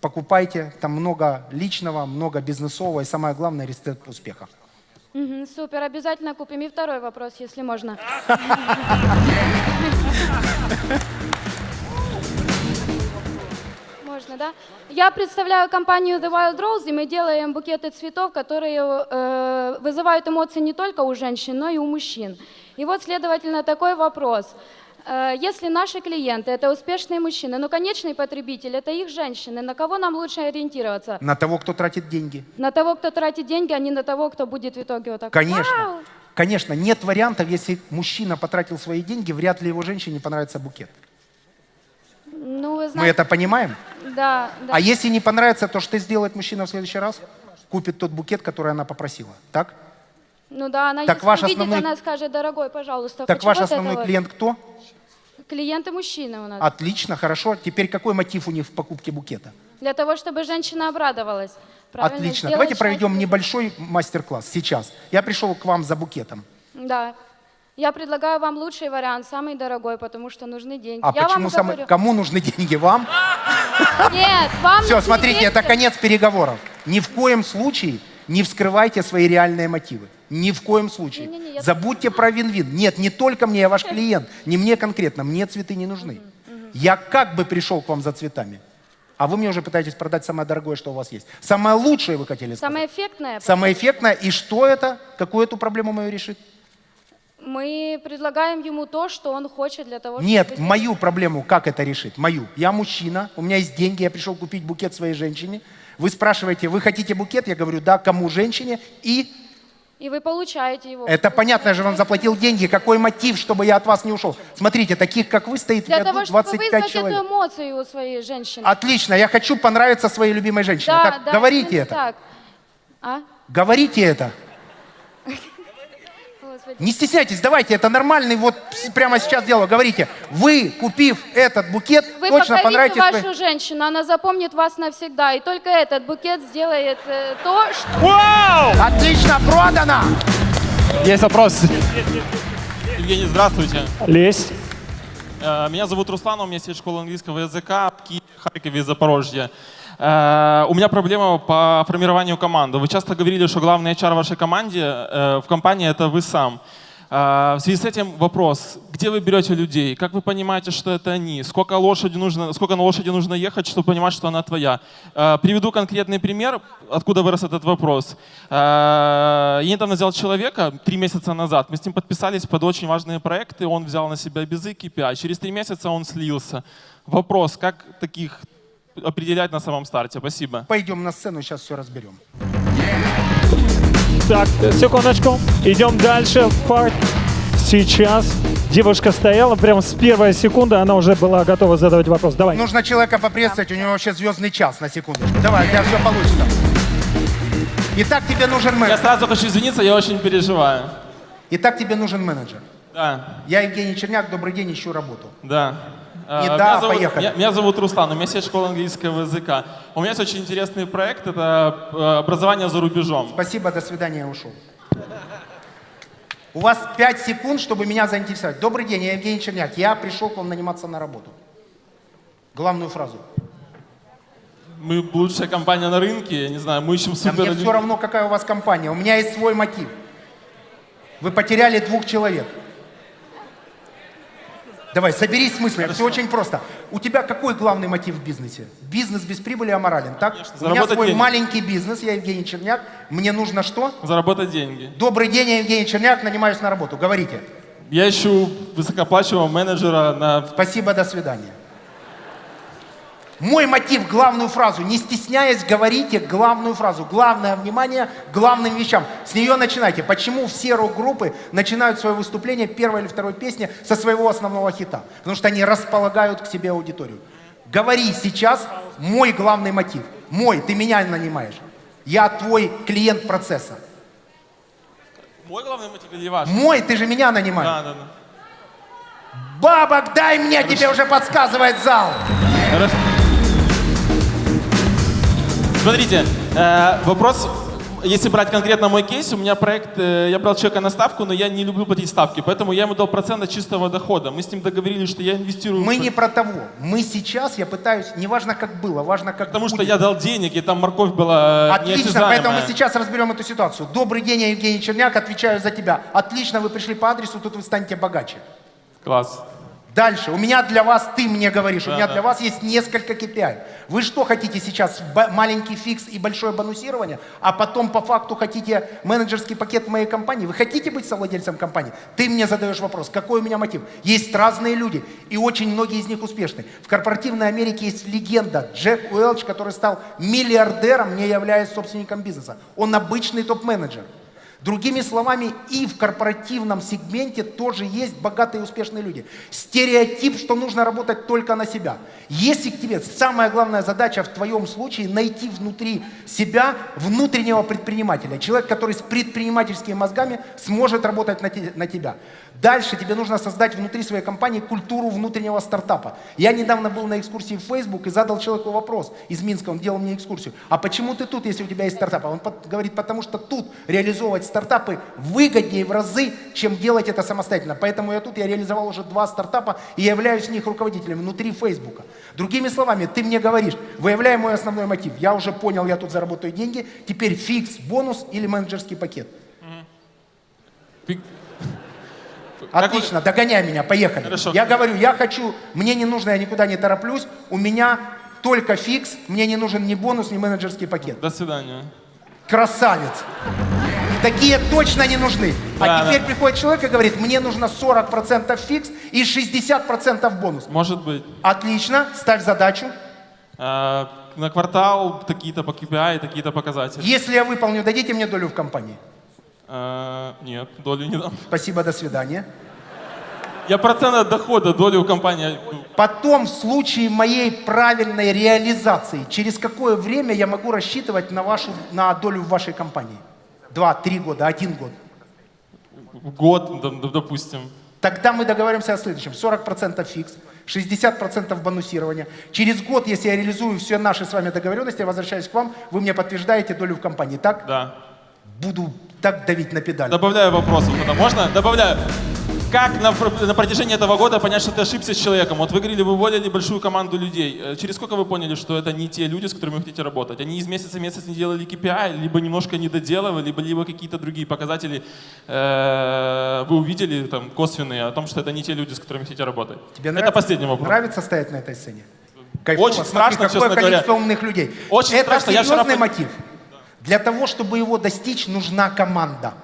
Покупайте. Там много личного, много бизнесового и самое главное рецепт успеха. Мгм, супер, обязательно купим. И второй вопрос, если можно. Можно. Да. Я представляю компанию The Wild Rose, и мы делаем букеты цветов, которые э, вызывают эмоции не только у женщин, но и у мужчин. И вот, следовательно, такой вопрос. Э, Если наши клиенты – это успешные мужчины, но конечный потребитель – это их женщины, на кого нам лучше ориентироваться? На того, кто тратит деньги. На того, кто тратит деньги, а не на того, кто будет в итоге вот так. Конечно. «Вау!» Конечно, нет вариантов, если мужчина потратил свои деньги, вряд ли его женщине понравится букет. Ну, вы Мы знаете, это понимаем? да, да. А если не понравится, то что сделает мужчина в следующий раз? Купит тот букет, который она попросила. Так? Ну да, она Так если ваш увидит, основной- она скажет, дорогой, пожалуйста, Так ваш основной это вот». клиент кто? Клиенты мужчины у нас. Отлично, хорошо. Теперь какой мотив у них в покупке букета? Для того, чтобы женщина обрадовалась. Правильно? Отлично. Давайте проведем небольшой мастер-класс сейчас. Я пришел к вам за букетом. Да. Я предлагаю вам лучший вариант, самый дорогой, потому что нужны деньги. А Я почему самый... говорю- Кому нужны деньги? Вам? Нет, вам Все, смотрите, это конец переговоров. Ни в коем случае не вскрывайте свои реальные мотивы. Ни в коем случае. Не-не-не, я- Забудьте про вин-вин. Нет, не только мне, я ваш клиент. Не мне конкретно. Мне цветы не нужны. Я как бы пришел к вам за цветами. А вы мне уже пытаетесь продать самое дорогое, что у вас есть. Самое лучшее вы хотели сказать. Самое эффектное. Самое эффектное. И что это? Какую эту проблему мою решит? Мы предлагаем ему то, что он хочет для того, Нет, чтобы... мою проблему как это решит? Мою. Я мужчина, у меня есть деньги, я пришел купить букет своей женщине. Вы спрашиваете, вы хотите букет? Я говорю, да, кому женщине? И И вы получаете его. это понятно, я же вам заплатил деньги. Какой мотив, чтобы я от вас не ушел? Смотрите, таких, как вы, стоит Для того, чтобы 25 вызвать человек. эту эмоцию у своей женщины. Отлично, я хочу понравиться своей любимой женщине. Да, так, да, говорите это. Так. А? Говорите это. Не стесняйтесь, давайте, это нормальный, вот прямо сейчас дело. Говорите, вы, купив этот букет, Вы точно понравитесь... вашу своей- женщину, она запомнит вас навсегда. И только этот букет сделает э, то, что... Вау! Отлично, продано! Есть вопрос. Евгений, здравствуйте. Лезь. Меня зовут Руслан, у меня есть школа английского языка в Киеве, Харькове и Запорожье. У меня проблема по формированию команды. Вы часто говорили, что главный HR в вашей команде, в компании, это вы сам. Э, В связи с этим вопрос, где вы берете людей? Как вы понимаете, что это они? Сколько, лошади нужно, сколько на лошади нужно ехать, чтобы понимать, что она твоя? Э, Приведу конкретный пример, откуда вырос этот вопрос. Э, Я недавно взял человека, три месяца назад, мы с ним подписались под очень важные проекты, он взял на себя безы KPI. Через три месяца он слился. Вопрос, как таких определять на самом старте? Спасибо. Пойдем на сцену, сейчас все разберем. Так, секундочку. Идем дальше. Факт. Сейчас девушка стояла, прям с первой секунды она уже была готова задавать вопрос. Давай. Нужно человека поприветствовать, у него вообще звездный час, на секундочку. Давай, у тебя все получится. Итак, тебе нужен Я менеджер. сразу хочу извиниться, я очень переживаю. Итак, тебе нужен менеджер. Да, Я Евгений Черняк, добрый день, ищу работу. да. И А, да, меня зовут, поехали. Меня, меня зовут Руслан, у меня есть школа английского языка. У меня есть очень интересный проект, это э, образование за рубежом. Спасибо, до свидания, я ушел. У вас 5 секунд, чтобы меня заинтересовать. Добрый день, я Евгений Черняк. Я пришел к вам наниматься на работу. Главную фразу. Мы лучшая компания на рынке, я не знаю, мы ищем супер... мне все равно, какая у вас компания. У меня есть свой мотив. Вы потеряли двух человек. Давай, соберись с мыслями. Все очень просто. У тебя какой главный мотив в бизнесе? Бизнес без прибыли аморален, так? У меня свой денег. маленький бизнес, я Евгений Черняк. Мне нужно что? Заработать деньги. Добрый день, я Евгений Черняк, нанимаюсь на работу. Говорите. Я ищу высокооплачиваемого менеджера на... Спасибо, до свидания. Мой мотив, главную фразу, не стесняясь, говорите главную фразу. Главное внимание главным вещам. С нее начинайте. Почему все рок-группы начинают свое выступление первой или второй песни со своего основного хита? Потому что они располагают к себе аудиторию. Говори сейчас мой главный мотив. Мой, ты меня нанимаешь. Я твой клиент процесса. Мой главный мотив или ваш? Мой, ты же меня нанимаешь. Да, да, да. Бабок, дай мне, тебе уже подсказывает зал. Хорошо. Смотрите, э, вопрос, если брать конкретно мой кейс, у меня проект, э, я брал человека на ставку, но я не люблю платить ставки, поэтому я ему дал процент от чистого дохода. Мы с ним договорились, что я инвестирую... Мы в- не про того. Мы сейчас, я пытаюсь, не важно как было, важно как Потому что будет. я дал денег, и там морковь была э, Отлично, поэтому мы сейчас разберем эту ситуацию. Добрый день, я Евгений Черняк, отвечаю за тебя. Отлично, вы пришли по адресу, тут вы станете богаче. Класс. Дальше. У меня для вас, ты мне говоришь, у Да, меня да. для вас есть несколько KPI. Вы что хотите сейчас? Маленький фикс и большое бонусирование, а потом по факту хотите менеджерский пакет в моей компании? Вы хотите быть совладельцем компании? Ты мне задаешь вопрос, какой у меня мотив? Есть разные люди, и очень многие из них успешны. В корпоративной Америке есть легенда Джек Уэлч, который стал миллиардером, не являясь собственником бизнеса. Он обычный топ-менеджер. Другими словами, и в корпоративном сегменте тоже есть богатые и успешные люди. Стереотип, что нужно работать только на себя. Если к тебе самая главная задача в твоем случае найти внутри себя внутреннего предпринимателя, человек, который с предпринимательскими мозгами сможет работать на, те- на тебя. Дальше тебе нужно создать внутри своей компании культуру внутреннего стартапа. Я недавно был на экскурсии в Facebook и задал человеку вопрос из Минска, он делал мне экскурсию. А почему ты тут, если у тебя есть стартап? А Он говорит, потому что тут реализовывать стартапы выгоднее в разы, чем делать это самостоятельно. Поэтому я тут, я реализовал уже два стартапа и являюсь в них руководителем внутри Фейсбука. Другими словами, ты мне говоришь, выявляй мой основной мотив. Я уже понял, я тут заработаю деньги, теперь фикс, бонус или менеджерский пакет. Отлично, догоняй меня, поехали. Хорошо. Я говорю, я хочу, мне не нужно, я никуда не тороплюсь, у меня только фикс, мне не нужен ни бонус, ни менеджерский пакет. До свидания. Красавец. Такие точно не нужны. Да, а теперь да. приходит человек и говорит, мне нужно 40% фикс и 60% бонус. Может быть. Отлично, ставь задачу. А, на квартал такие-то по KPI, такие-то показатели. Если я выполню, дадите мне долю в компании. А, нет, долю не дам. Спасибо, до свидания. Я процент от дохода, долю в компании. Потом, в случае моей правильной реализации, через какое время я могу рассчитывать на, вашу, на долю в вашей компании? Два, три года, один год. Год, допустим. Тогда мы договоримся о следующем. 40% фикс, 60% бонусирования. Через год, если я реализую все наши с вами договоренности, я возвращаюсь к вам, вы мне подтверждаете долю в компании, так? Да. Буду так давить на педаль. Добавляю вопросов. Можно? Добавляю. Как на, на протяжении этого года понять, что ты ошибся с человеком? Вот вы говорили, вы уволили большую команду людей. Э, Через сколько вы поняли, что это не те люди, с которыми вы хотите работать? Они из месяца в месяц не делали KPI, либо немножко не доделывали, либо, либо какие-то другие показатели э, вы увидели там, косвенные о том, что это не те люди, с которыми хотите работать? Тебе это нравится, последний вопрос. Нравится стоять на этой сцене? Кайфово. Очень Смотри, страшно, какое честно говоря. количество умных людей. Очень Это страшно, я вчера серьезный мотив. Для того, чтобы его достичь, нужна команда.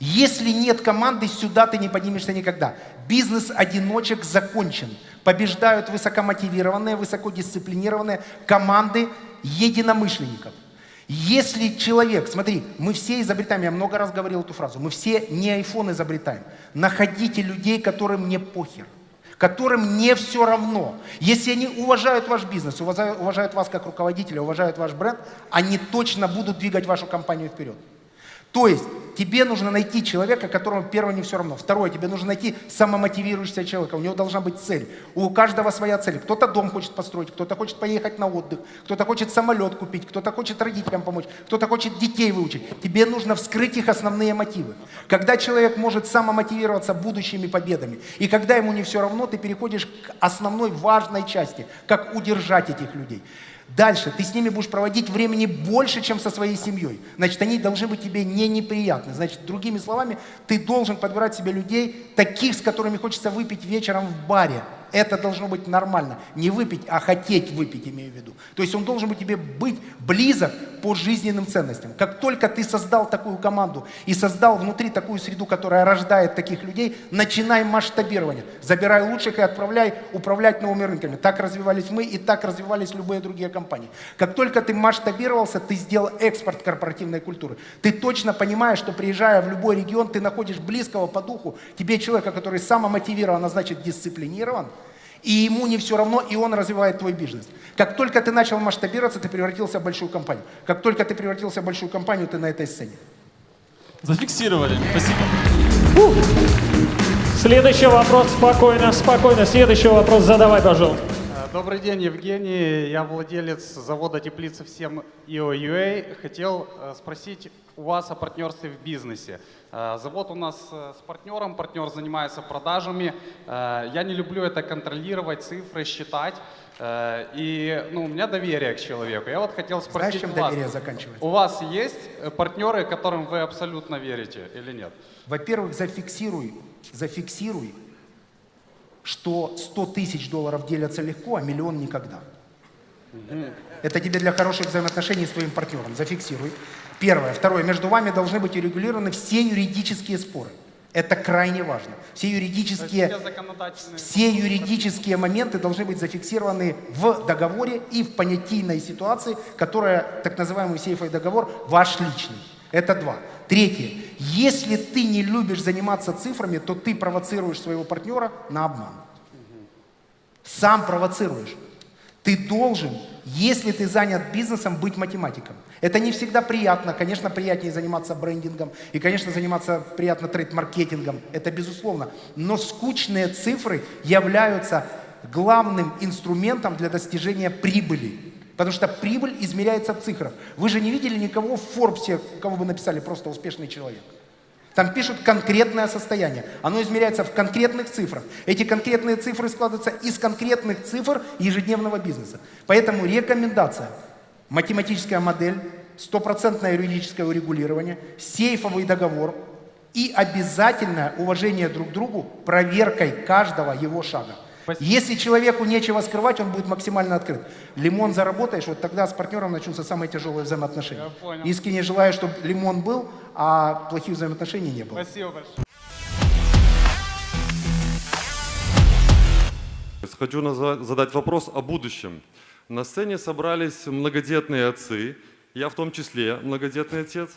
Если нет команды, сюда ты не поднимешься никогда. Бизнес одиночек закончен. Побеждают высокомотивированные, высокодисциплинированные команды единомышленников. Если человек, смотри, мы все изобретаем, я много раз говорил эту фразу, мы все не iPhone изобретаем. Находите людей, которым не похер которым не все равно. Если они уважают ваш бизнес, уважают, уважают вас как руководителя, уважают ваш бренд, они точно будут двигать вашу компанию вперед. То есть тебе нужно найти человека, которому первое не все равно. Второе, тебе нужно найти самомотивирующегося человека. У него должна быть цель. У каждого своя цель. Кто-то дом хочет построить, кто-то хочет поехать на отдых, кто-то хочет самолет купить, кто-то хочет родителям помочь, кто-то хочет детей выучить. Тебе нужно вскрыть их основные мотивы. Когда человек может самомотивироваться будущими победами, и когда ему не все равно, ты переходишь к основной важной части, как удержать этих людей. Дальше ты с ними будешь проводить времени больше, чем со своей семьей. Значит, они должны быть тебе не неприятны. Значит, другими словами, ты должен подбирать себе людей, таких, с которыми хочется выпить вечером в баре. Это должно быть нормально. Не выпить, а хотеть выпить, имею в виду. То есть он должен быть тебе быть близок по жизненным ценностям. Как только ты создал такую команду и создал внутри такую среду, которая рождает таких людей, начинай масштабирование. Забирай лучших и отправляй управлять новыми рынками. Так развивались мы и так развивались любые другие компании. Как только ты масштабировался, ты сделал экспорт корпоративной культуры. Ты точно понимаешь, что приезжая в любой регион, ты находишь близкого по духу, тебе человека, который самомотивирован, а значит дисциплинирован, и ему не все равно, и он развивает твой бизнес. Как только ты начал масштабироваться, ты превратился в большую компанию. Как только ты превратился в большую компанию, ты на этой сцене. Зафиксировали. Спасибо. Следующий вопрос, спокойно, спокойно. Следующий вопрос задавай, пожалуйста. Добрый день, Евгений. Я владелец завода теплицы «Всем IOUA». Хотел э, спросить у вас о партнерстве в бизнесе. Э, Завод у нас э, с партнером, партнер занимается продажами. Я не люблю это контролировать, цифры считать. И ну, у меня доверие к человеку. Я вот хотел Знаешь, спросить чем у вас, доверие заканчивается? у вас есть партнеры, которым вы абсолютно верите или нет? Во-первых, зафиксируй, зафиксируй что 100 тысяч долларов делятся легко, а миллион никогда. Это тебе для хороших взаимоотношений с твоим партнером. Зафиксируй. Первое. Второе. Между вами должны быть урегулированы все юридические споры. Это крайне важно. Все юридические, Все законодательные. все юридические моменты должны быть зафиксированы в договоре и в понятийной ситуации, которая, так называемый сейфовый договор, ваш личный. Это два. Третье. Если ты не любишь заниматься цифрами, то ты провоцируешь своего партнера на обман. Сам провоцируешь. Ты должен, если ты занят бизнесом, быть математиком. Это не всегда приятно. Конечно, приятнее заниматься брендингом. И, конечно, заниматься приятно трейд-маркетингом. Это безусловно. Но скучные цифры являются главным инструментом для достижения прибыли. Потому что прибыль измеряется в цифрах. Вы же не видели никого в Форбсе, кого бы написали просто успешный человек. Там пишут конкретное состояние. Оно измеряется в конкретных цифрах. Эти конкретные цифры складываются из конкретных цифр ежедневного бизнеса. Поэтому рекомендация. Математическая модель, стопроцентное юридическое урегулирование, сейфовый договор и обязательное уважение друг к другу проверкой каждого его шага. Если человеку нечего скрывать, он будет максимально открыт. Лимон заработаешь, вот тогда с партнером начнутся самые тяжелые взаимоотношения. Я понял. Искренне желаю, чтобы лимон был, а плохих взаимоотношений не было. Спасибо большое. Хочу задать вопрос о будущем. На сцене собрались многодетные отцы, я в том числе многодетный отец.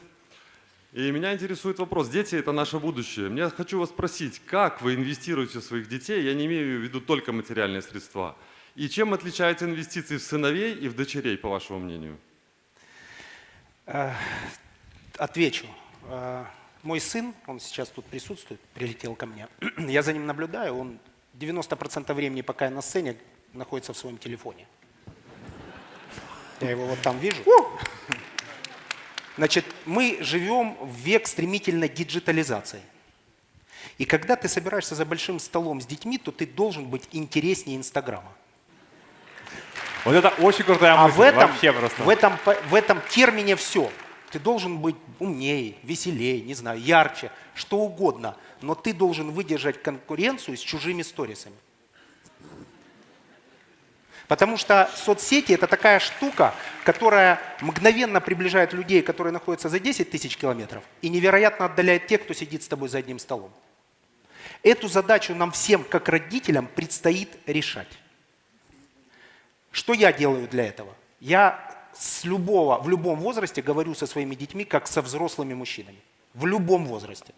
И меня интересует вопрос, дети – это наше будущее. Я хочу вас спросить, как вы инвестируете в своих детей, я не имею в виду только материальные средства, и чем отличаются инвестиции в сыновей и в дочерей, по вашему мнению? Э, Отвечу. Э, Мой сын, он сейчас тут присутствует, прилетел ко мне. Я за ним наблюдаю, он 90% времени, пока я на сцене, находится в своем телефоне. Я его вот там вижу. Значит, мы живем в век стремительной диджитализации. И когда ты собираешься за большим столом с детьми, то ты должен быть интереснее Инстаграма. Вот это очень крутая А мысль. в этом, Вообще просто. в, этом, в этом термине все. Ты должен быть умнее, веселее, не знаю, ярче, что угодно. Но ты должен выдержать конкуренцию с чужими сторисами. Потому что соцсети это такая штука, которая мгновенно приближает людей, которые находятся за 10 тысяч километров, и невероятно отдаляет тех, кто сидит с тобой за одним столом. Эту задачу нам всем, как родителям, предстоит решать. Что я делаю для этого? Я с любого, в любом возрасте говорю со своими детьми, как со взрослыми мужчинами. В любом возрасте.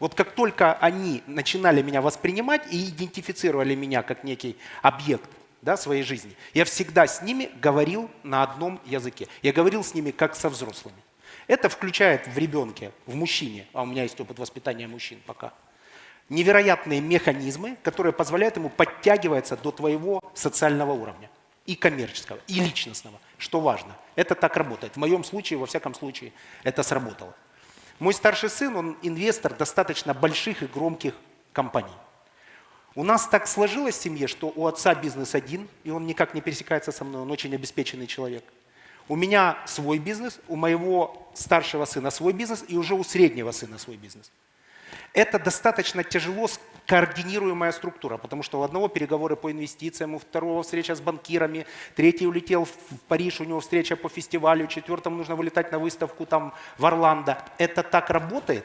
Вот как только они начинали меня воспринимать и идентифицировали меня как некий объект да, своей жизни, я всегда с ними говорил на одном языке. Я говорил с ними как со взрослыми. Это включает в ребенке, в мужчине, а у меня есть опыт воспитания мужчин пока, невероятные механизмы, которые позволяют ему подтягиваться до твоего социального уровня. И коммерческого, и личностного, что важно. Это так работает. В моем случае, во всяком случае, это сработало. Мой старший сын, он инвестор достаточно больших и громких компаний. У нас так сложилось в семье, что у отца бизнес один, и он никак не пересекается со мной, он очень обеспеченный человек. У меня свой бизнес, у моего старшего сына свой бизнес, и уже у среднего сына свой бизнес. Это достаточно тяжело координируемая структура, потому что у одного переговоры по инвестициям, у второго встреча с банкирами, третий улетел в Париж, у него встреча по фестивалю, четвертому нужно вылетать на выставку там в Орландо. Это так работает,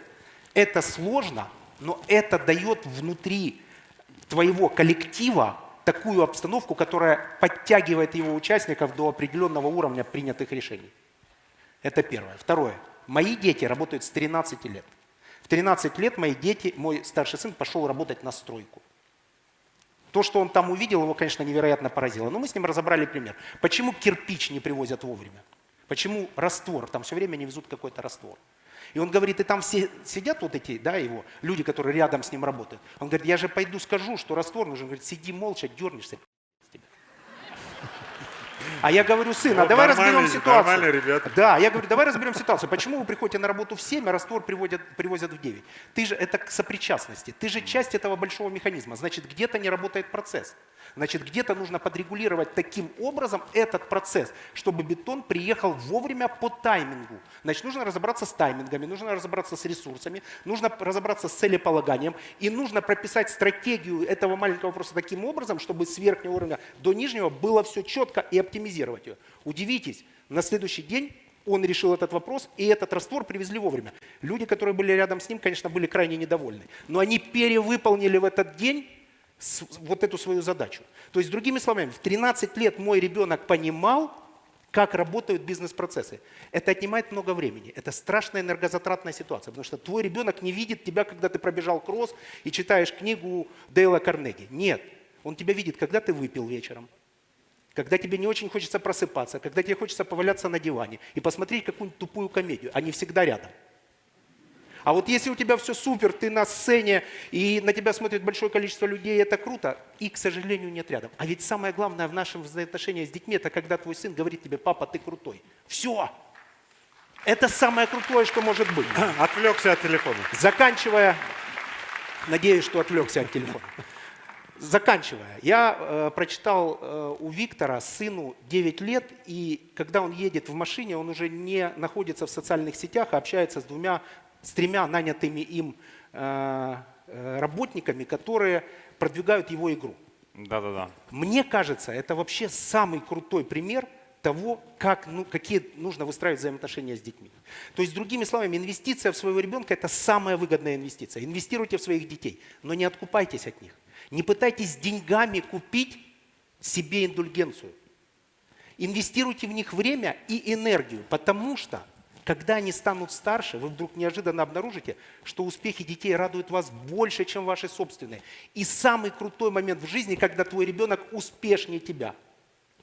это сложно, но это дает внутри твоего коллектива такую обстановку, которая подтягивает его участников до определенного уровня принятых решений. Это первое. Второе. Мои дети работают с 13 лет. В 13 лет мои дети, мой старший сын пошел работать на стройку. То, что он там увидел, его, конечно, невероятно поразило. Но мы с ним разобрали пример. Почему кирпич не привозят вовремя? Почему раствор? Там все время не везут какой-то раствор. И он говорит, и там все сидят вот эти, да, его, люди, которые рядом с ним работают. Он говорит, я же пойду скажу, что раствор нужен. Он говорит, сиди молча, дернешься. А я говорю, сын, а давай разберем ситуацию. ребята. Да, я говорю, давай разберем ситуацию. Почему вы приходите на работу в 7, а раствор приводят, привозят в 9? Ты же, это к сопричастности. Ты же часть этого большого механизма. Значит, где-то не работает процесс. Значит, где-то нужно подрегулировать таким образом этот процесс, чтобы бетон приехал вовремя по таймингу. Значит, нужно разобраться с таймингами, нужно разобраться с ресурсами, нужно разобраться с целеполаганием и нужно прописать стратегию этого маленького вопроса таким образом, чтобы с верхнего уровня до нижнего было все четко и оптимизировать ее. Удивитесь, на следующий день он решил этот вопрос, и этот раствор привезли вовремя. Люди, которые были рядом с ним, конечно, были крайне недовольны. Но они перевыполнили в этот день вот эту свою задачу. То есть, другими словами, в 13 лет мой ребенок понимал, как работают бизнес-процессы. Это отнимает много времени. Это страшная энергозатратная ситуация, потому что твой ребенок не видит тебя, когда ты пробежал кросс и читаешь книгу Дейла Карнеги. Нет, он тебя видит, когда ты выпил вечером, когда тебе не очень хочется просыпаться, когда тебе хочется поваляться на диване и посмотреть какую-нибудь тупую комедию. Они всегда рядом. А вот если у тебя все супер, ты на сцене, и на тебя смотрит большое количество людей, это круто, и, к сожалению, нет рядом. А ведь самое главное в нашем взаимоотношении с детьми, это когда твой сын говорит тебе, папа, ты крутой. Все. Это самое крутое, что может быть. Отвлекся от телефона. Заканчивая, надеюсь, что отвлекся от телефона. Заканчивая, я э, прочитал э, у Виктора сыну 9 лет, и когда он едет в машине, он уже не находится в социальных сетях, а общается с двумя с тремя нанятыми им э, э, работниками, которые продвигают его игру. Да-да-да. Мне кажется, это вообще самый крутой пример того, как, ну, какие нужно выстраивать взаимоотношения с детьми. То есть, другими словами, инвестиция в своего ребенка – это самая выгодная инвестиция. Инвестируйте в своих детей, но не откупайтесь от них. Не пытайтесь деньгами купить себе индульгенцию. Инвестируйте в них время и энергию, потому что когда они станут старше, вы вдруг неожиданно обнаружите, что успехи детей радуют вас больше, чем ваши собственные. И самый крутой момент в жизни, когда твой ребенок успешнее тебя.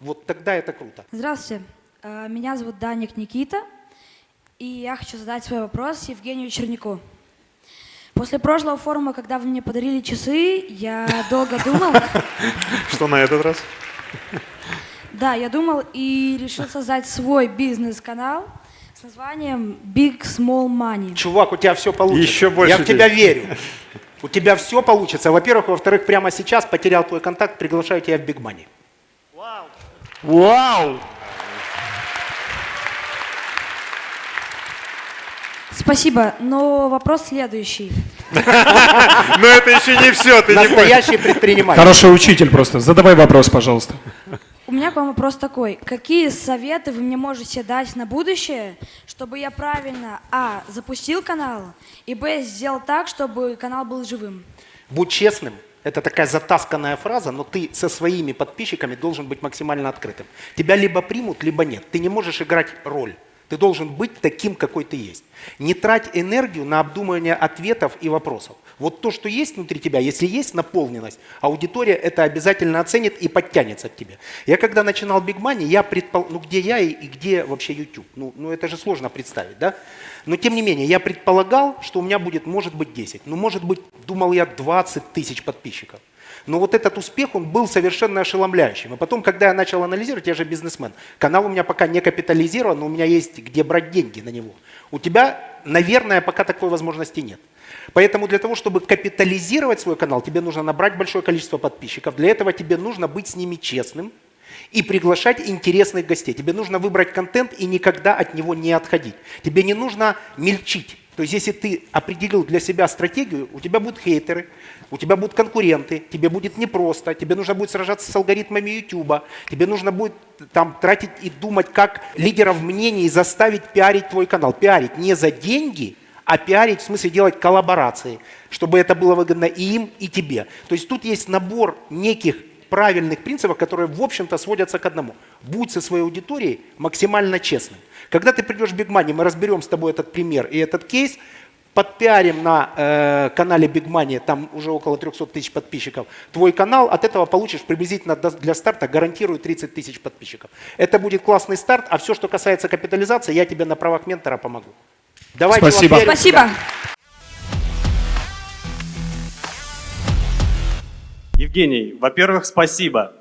Вот тогда это круто. Здравствуйте. Э, меня зовут Даник Никита. И я хочу задать свой вопрос Евгению Чернику. После прошлого форума, когда вы мне подарили часы, я долго думал... Что на этот раз? Да, я думал и решил создать свой бизнес-канал – с названием Big Small Money. Чувак, у тебя все получится. Еще больше. Я в тебя верю. У тебя все получится. Во-первых, во-вторых, прямо сейчас потерял твой контакт, приглашаю тебя в Big Money. Вау! Вау! Спасибо, но вопрос следующий. Но это еще не все, ты не Настоящий предприниматель. Хороший учитель просто. Задавай вопрос, пожалуйста. У меня к вам вопрос такой. Какие советы вы мне можете дать на будущее, чтобы я правильно, а, запустил канал, и, б, сделал так, чтобы канал был живым? Будь честным. Это такая затасканная фраза, но ты со своими подписчиками должен быть максимально открытым. Тебя либо примут, либо нет. Ты не можешь играть роль. Ты должен быть таким, какой ты есть. Не трать энергию на обдумывание ответов и вопросов. Вот то, что есть внутри тебя, если есть наполненность, аудитория это обязательно оценит и подтянется к тебе. Я когда начинал Big Money, я предпол... ну где я и, и где вообще YouTube? Ну, ну это же сложно представить, да? Но тем не менее, я предполагал, что у меня будет, может быть, 10. Ну, может быть, думал я, 20 тысяч подписчиков. Но вот этот успех, он был совершенно ошеломляющим. И потом, когда я начал анализировать, я же бизнесмен, канал у меня пока не капитализирован, но у меня есть где брать деньги на него. У тебя, наверное, пока такой возможности нет. Поэтому для того, чтобы капитализировать свой канал, тебе нужно набрать большое количество подписчиков. Для этого тебе нужно быть с ними честным и приглашать интересных гостей. Тебе нужно выбрать контент и никогда от него не отходить. Тебе не нужно мельчить. То есть если ты определил для себя стратегию, у тебя будут хейтеры, у тебя будут конкуренты, тебе будет непросто, тебе нужно будет сражаться с алгоритмами YouTube, тебе нужно будет там тратить и думать, как лидеров мнений заставить пиарить твой канал. Пиарить не за деньги, а пиарить в смысле делать коллаборации, чтобы это было выгодно и им, и тебе. То есть тут есть набор неких правильных принципов, которые, в общем-то, сводятся к одному. Будь со своей аудиторией максимально честным. Когда ты придешь в Big Money, мы разберем с тобой этот пример и этот кейс, подпиарим на э, канале Big Money, там уже около 300 тысяч подписчиков, твой канал, от этого получишь приблизительно для старта, гарантирую 30 тысяч подписчиков. Это будет классный старт, а все, что касается капитализации, я тебе на правах ментора помогу. Давайте Спасибо. Спасибо. Евгений, во-первых, спасибо.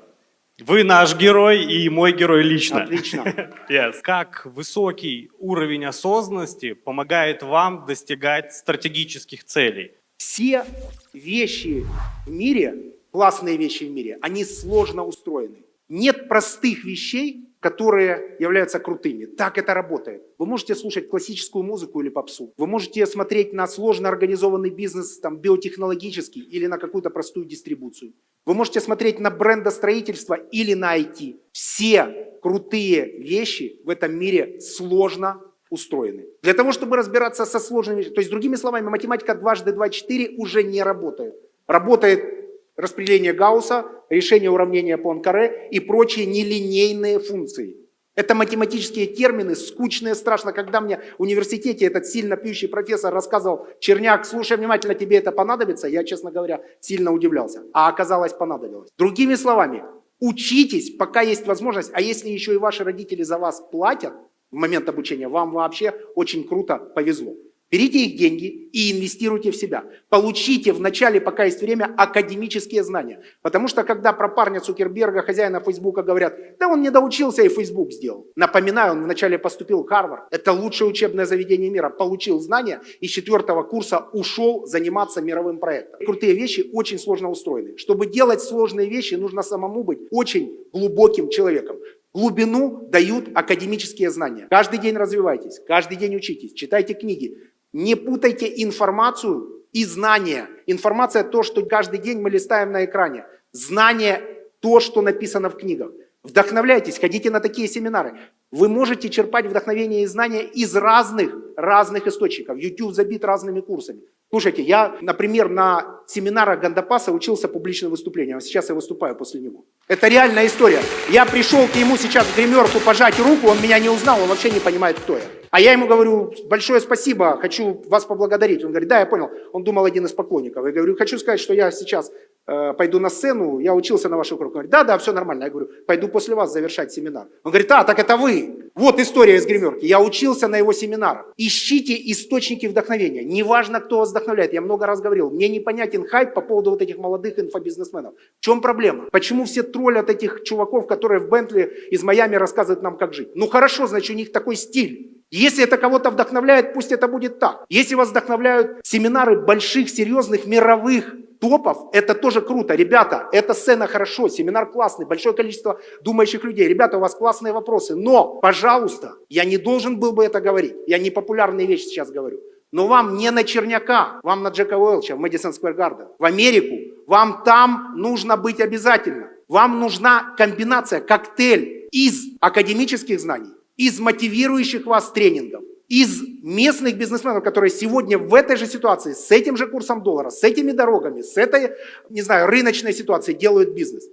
Вы наш герой и мой герой лично. Отлично. Yes. Как высокий уровень осознанности помогает вам достигать стратегических целей? Все вещи в мире классные вещи в мире, они сложно устроены. Нет простых вещей, которые являются крутыми. Так это работает. Вы можете слушать классическую музыку или попсу. Вы можете смотреть на сложно организованный бизнес, там, биотехнологический или на какую-то простую дистрибуцию. Вы можете смотреть на брендостроительство или на IT. Все крутые вещи в этом мире сложно устроены. Для того, чтобы разбираться со сложными вещами, то есть другими словами, математика дважды два четыре уже не работает. Работает распределение Гаусса, решение уравнения Пуанкаре и прочие нелинейные функции. Это математические термины, скучные, страшно. Когда мне в университете этот сильно пьющий профессор рассказывал, Черняк, слушай внимательно, тебе это понадобится, я, честно говоря, сильно удивлялся. А оказалось, понадобилось. Другими словами, учитесь, пока есть возможность, а если еще и ваши родители за вас платят в момент обучения, вам вообще очень круто повезло. Берите их деньги и инвестируйте в себя. Получите вначале, пока есть время, академические знания. Потому что когда про парня Цукерберга, хозяина Фейсбука говорят, да он не доучился и Фейсбук сделал. Напоминаю, он вначале поступил в Харвард. Это лучшее учебное заведение мира. Получил знания и с четвертого курса ушел заниматься мировым проектом. Крутые вещи очень сложно устроены. Чтобы делать сложные вещи, нужно самому быть очень глубоким человеком. Глубину дают академические знания. Каждый день развивайтесь, каждый день учитесь, читайте книги, не путайте информацию и знания. Информация то, что каждый день мы листаем на экране. Знание то, что написано в книгах. Вдохновляйтесь, ходите на такие семинары. Вы можете черпать вдохновение и знания из разных, разных источников. YouTube забит разными курсами. Слушайте, я, например, на семинарах Гандапаса учился публичным выступлениям, а сейчас я выступаю после него. Это реальная история. Я пришел к нему сейчас в гримерку пожать руку, он меня не узнал, он вообще не понимает, кто я. А я ему говорю, большое спасибо, хочу вас поблагодарить. Он говорит, да, я понял. Он думал один из поклонников. Я говорю, хочу сказать, что я сейчас э, пойду на сцену, я учился на вашу круг. Он говорит, да, да, все нормально. Я говорю, пойду после вас завершать семинар. Он говорит, а, так это вы. Вот история из гримерки. Я учился на его семинарах. Ищите источники вдохновения. Неважно, кто вас вдохновляет. Я много раз говорил, мне непонятен хайп по поводу вот этих молодых инфобизнесменов. В чем проблема? Почему все троллят этих чуваков, которые в Бентли из Майами рассказывают нам, как жить? Ну хорошо, значит, у них такой стиль. Если это кого-то вдохновляет, пусть это будет так. Если вас вдохновляют семинары больших, серьезных, мировых топов, это тоже круто. Ребята, эта сцена хорошо, семинар классный, большое количество думающих людей. Ребята, у вас классные вопросы. Но, пожалуйста, я не должен был бы это говорить. Я не популярные вещи сейчас говорю. Но вам не на Черняка, вам на Джека Уэлча в Мэдисон Сквер Гарден, в Америку. Вам там нужно быть обязательно. Вам нужна комбинация, коктейль из академических знаний, из мотивирующих вас тренингов, из местных бизнесменов, которые сегодня в этой же ситуации, с этим же курсом доллара, с этими дорогами, с этой, не знаю, рыночной ситуацией делают бизнес.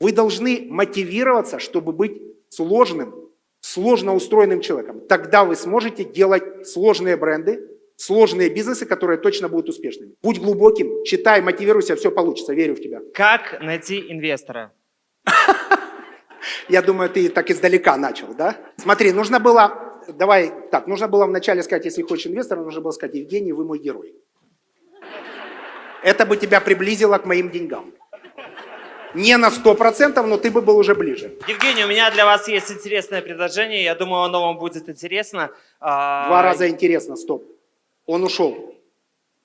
Вы должны мотивироваться, чтобы быть сложным, сложно устроенным человеком. Тогда вы сможете делать сложные бренды, сложные бизнесы, которые точно будут успешными. Будь глубоким, читай, мотивируйся, все получится, верю в тебя. Как найти инвестора? Я думаю, ты так издалека начал, да? Смотри, нужно было, давай так, нужно было вначале сказать, если хочешь инвестора, нужно было сказать, Евгений, вы мой герой. Это бы тебя приблизило к моим деньгам. Не на 100%, но ты бы был уже ближе. Евгений, у меня для вас есть интересное предложение. Я думаю, оно вам будет интересно. А, Два раза интересно, стоп. Он ушел.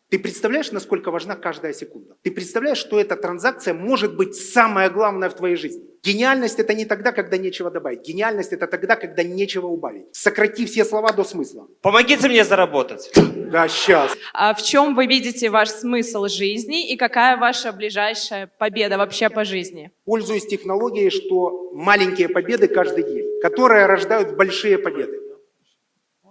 Ты представляешь, насколько важна каждая секунда? Ты представляешь, что эта транзакция может быть самая главная в твоей жизни? Гениальность это не тогда, когда нечего добавить. Гениальность это тогда, когда нечего убавить. Сократи все слова до смысла. Помогите мне заработать. Да, сейчас. А в чем вы видите ваш смысл жизни и какая ваша ближайшая победа вообще по жизни? Пользуюсь технологией, что маленькие победы каждый день, которые рождают большие победы.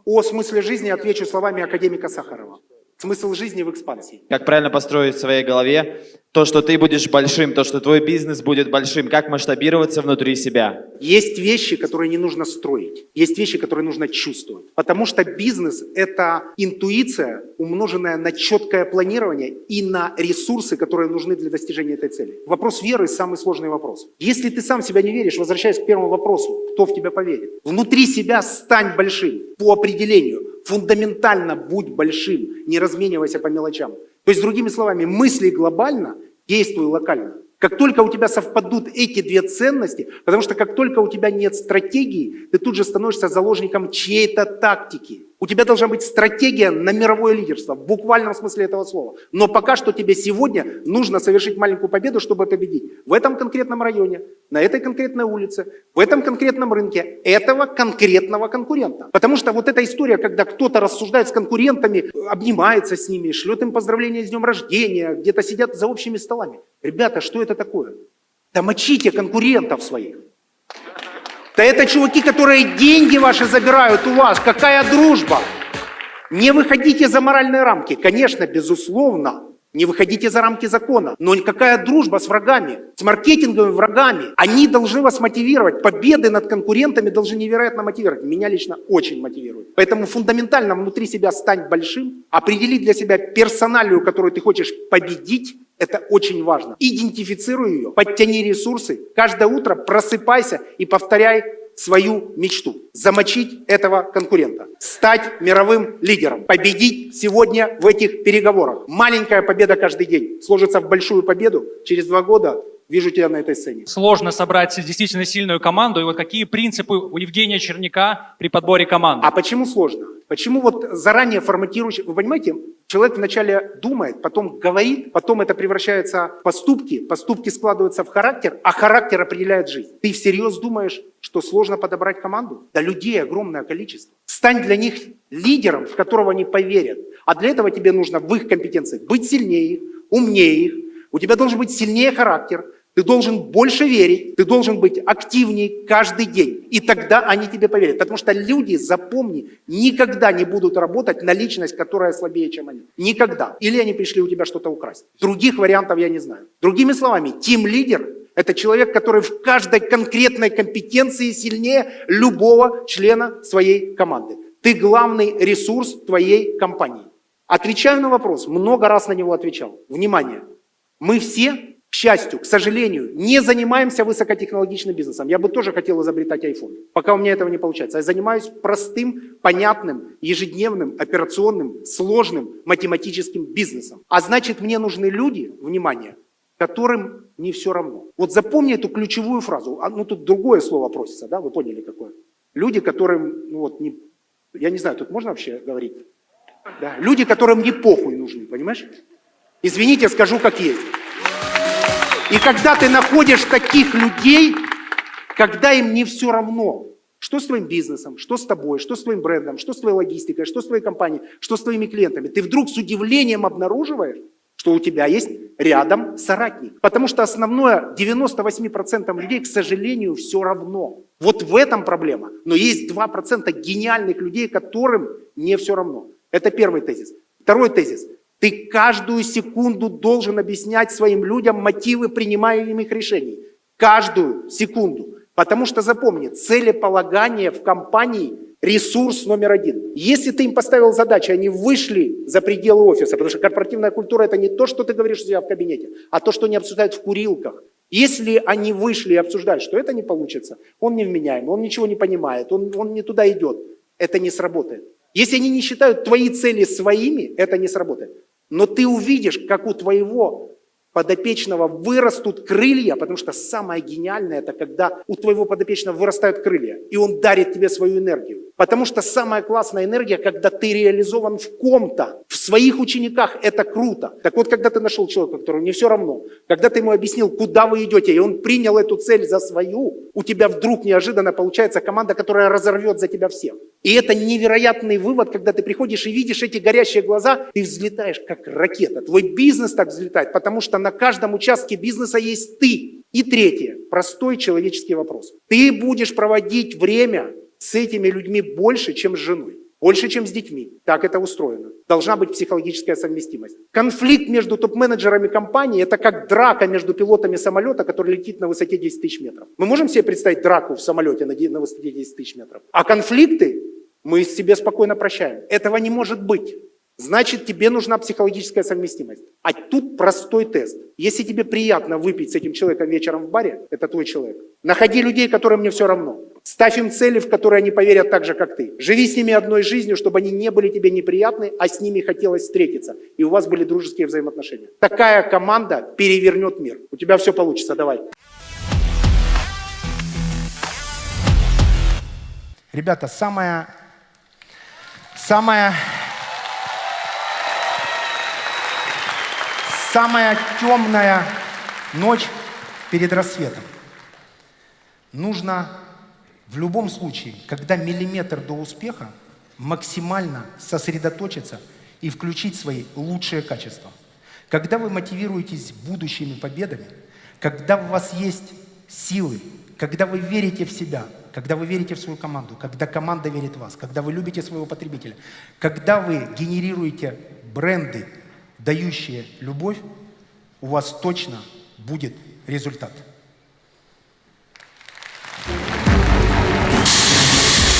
О смысле жизни отвечу словами академика Сахарова. Смысл жизни в экспансии. Как правильно построить в своей голове то, что ты будешь большим, то, что твой бизнес будет большим, как масштабироваться внутри себя. Есть вещи, которые не нужно строить. Есть вещи, которые нужно чувствовать. Потому что бизнес – это интуиция, умноженная на четкое планирование и на ресурсы, которые нужны для достижения этой цели. Вопрос веры – самый сложный вопрос. Если ты сам себя не веришь, возвращаясь к первому вопросу, кто в тебя поверит? Внутри себя стань большим по определению. Фундаментально будь большим, не разменивайся по мелочам. То есть, другими словами, мысли глобально, действуй локально. Как только у тебя совпадут эти две ценности, потому что как только у тебя нет стратегии, ты тут же становишься заложником чьей-то тактики. У тебя должна быть стратегия на мировое лидерство, в буквальном смысле этого слова. Но пока что тебе сегодня нужно совершить маленькую победу, чтобы победить. В этом конкретном районе, на этой конкретной улице, в этом конкретном рынке, этого конкретного конкурента. Потому что вот эта история, когда кто-то рассуждает с конкурентами, обнимается с ними, шлет им поздравления с днем рождения, где-то сидят за общими столами. Ребята, что это такое? Да мочите конкурентов своих. Да это чуваки, которые деньги ваши забирают у вас. Какая дружба? Не выходите за моральные рамки. Конечно, безусловно, не выходите за рамки закона. Но какая дружба с врагами, с маркетинговыми врагами? Они должны вас мотивировать. Победы над конкурентами должны невероятно мотивировать. Меня лично очень мотивирует. Поэтому фундаментально внутри себя стань большим, определи для себя персоналию, которую ты хочешь победить, это очень важно. Идентифицируй ее, подтяни ресурсы. Каждое утро просыпайся и повторяй свою мечту. Замочить этого конкурента. Стать мировым лидером. Победить сегодня в этих переговорах. Маленькая победа каждый день сложится в большую победу. Через два года вижу тебя на этой сцене. Сложно собрать действительно сильную команду. И вот какие принципы у Евгения Черняка при подборе команды? А почему сложно? Почему вот заранее форматируешь? Вы понимаете, человек вначале думает, потом говорит, потом это превращается в поступки, поступки складываются в характер, а характер определяет жизнь. Ты всерьез думаешь, что сложно подобрать команду? Да людей огромное количество. Стань для них лидером, в которого они поверят. А для этого тебе нужно в их компетенциях быть сильнее их, умнее их. У тебя должен быть сильнее характер, ты должен больше верить, ты должен быть активнее каждый день. И тогда они тебе поверят. Потому что люди, запомни, никогда не будут работать на личность, которая слабее, чем они. Никогда. Или они пришли у тебя что-то украсть. Других вариантов я не знаю. Другими словами, тим-лидер – это человек, который в каждой конкретной компетенции сильнее любого члена своей команды. Ты главный ресурс твоей компании. Отвечаю на вопрос, много раз на него отвечал. Внимание, мы все к счастью, к сожалению, не занимаемся высокотехнологичным бизнесом. Я бы тоже хотел изобретать iPhone, пока у меня этого не получается. Я занимаюсь простым, понятным, ежедневным, операционным, сложным математическим бизнесом. А значит, мне нужны люди, внимание, которым не все равно. Вот запомни эту ключевую фразу. А, ну, тут другое слово просится, да, вы поняли какое? Люди, которым, ну вот, не, я не знаю, тут можно вообще говорить? Да, люди, которым не похуй нужны, понимаешь? Извините, скажу как есть. И когда ты находишь таких людей, когда им не все равно, что с твоим бизнесом, что с тобой, что с твоим брендом, что с твоей логистикой, что с твоей компанией, что с твоими клиентами, ты вдруг с удивлением обнаруживаешь, что у тебя есть рядом соратник. Потому что основное 98% людей, к сожалению, все равно. Вот в этом проблема. Но есть 2% гениальных людей, которым не все равно. Это первый тезис. Второй тезис. Ты каждую секунду должен объяснять своим людям мотивы принимаемых решений. Каждую секунду. Потому что запомни, целеполагание в компании – ресурс номер один. Если ты им поставил задачу, они вышли за пределы офиса, потому что корпоративная культура – это не то, что ты говоришь у себя в кабинете, а то, что они обсуждают в курилках. Если они вышли и обсуждают, что это не получится, он невменяемый, он ничего не понимает, он, он не туда идет, это не сработает. Если они не считают твои цели своими, это не сработает. Но ты увидишь, как у твоего подопечного вырастут крылья, потому что самое гениальное это когда у твоего подопечного вырастают крылья, и он дарит тебе свою энергию. Потому что самая классная энергия, когда ты реализован в ком-то, в своих учениках, это круто. Так вот, когда ты нашел человека, которому не все равно, когда ты ему объяснил, куда вы идете, и он принял эту цель за свою, у тебя вдруг неожиданно получается команда, которая разорвет за тебя всех. И это невероятный вывод, когда ты приходишь и видишь эти горящие глаза, ты взлетаешь как ракета. Твой бизнес так взлетает, потому что на каждом участке бизнеса есть ты. И третье, простой человеческий вопрос. Ты будешь проводить время с этими людьми больше, чем с женой. Больше, чем с детьми. Так это устроено. Должна быть психологическая совместимость. Конфликт между топ-менеджерами компании – это как драка между пилотами самолета, который летит на высоте 10 тысяч метров. Мы можем себе представить драку в самолете на высоте 10 тысяч метров? А конфликты мы себе спокойно прощаем. Этого не может быть. Значит, тебе нужна психологическая совместимость. А тут простой тест. Если тебе приятно выпить с этим человеком вечером в баре, это твой человек. Находи людей, которым мне все равно. Ставь им цели, в которые они поверят так же, как ты. Живи с ними одной жизнью, чтобы они не были тебе неприятны, а с ними хотелось встретиться. И у вас были дружеские взаимоотношения. Такая команда перевернет мир. У тебя все получится, давай. Ребята, самое, самое, самая темная ночь перед рассветом. Нужно в любом случае, когда миллиметр до успеха, максимально сосредоточиться и включить свои лучшие качества. Когда вы мотивируетесь будущими победами, когда у вас есть силы, когда вы верите в себя, когда вы верите в свою команду, когда команда верит в вас, когда вы любите своего потребителя, когда вы генерируете бренды, дающие любовь, у вас точно будет результат.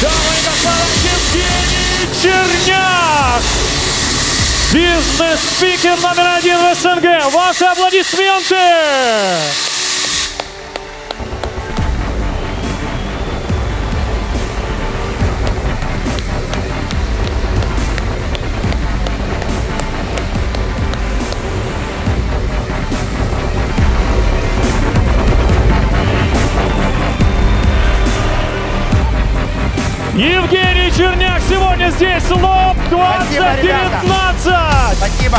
Дамы и господа, Евгений Черняк! Бизнес-спикер номер один в СНГ. Ваши аплодисменты! Черняк сегодня здесь, лоб Спасибо, ребята. 2019! Спасибо.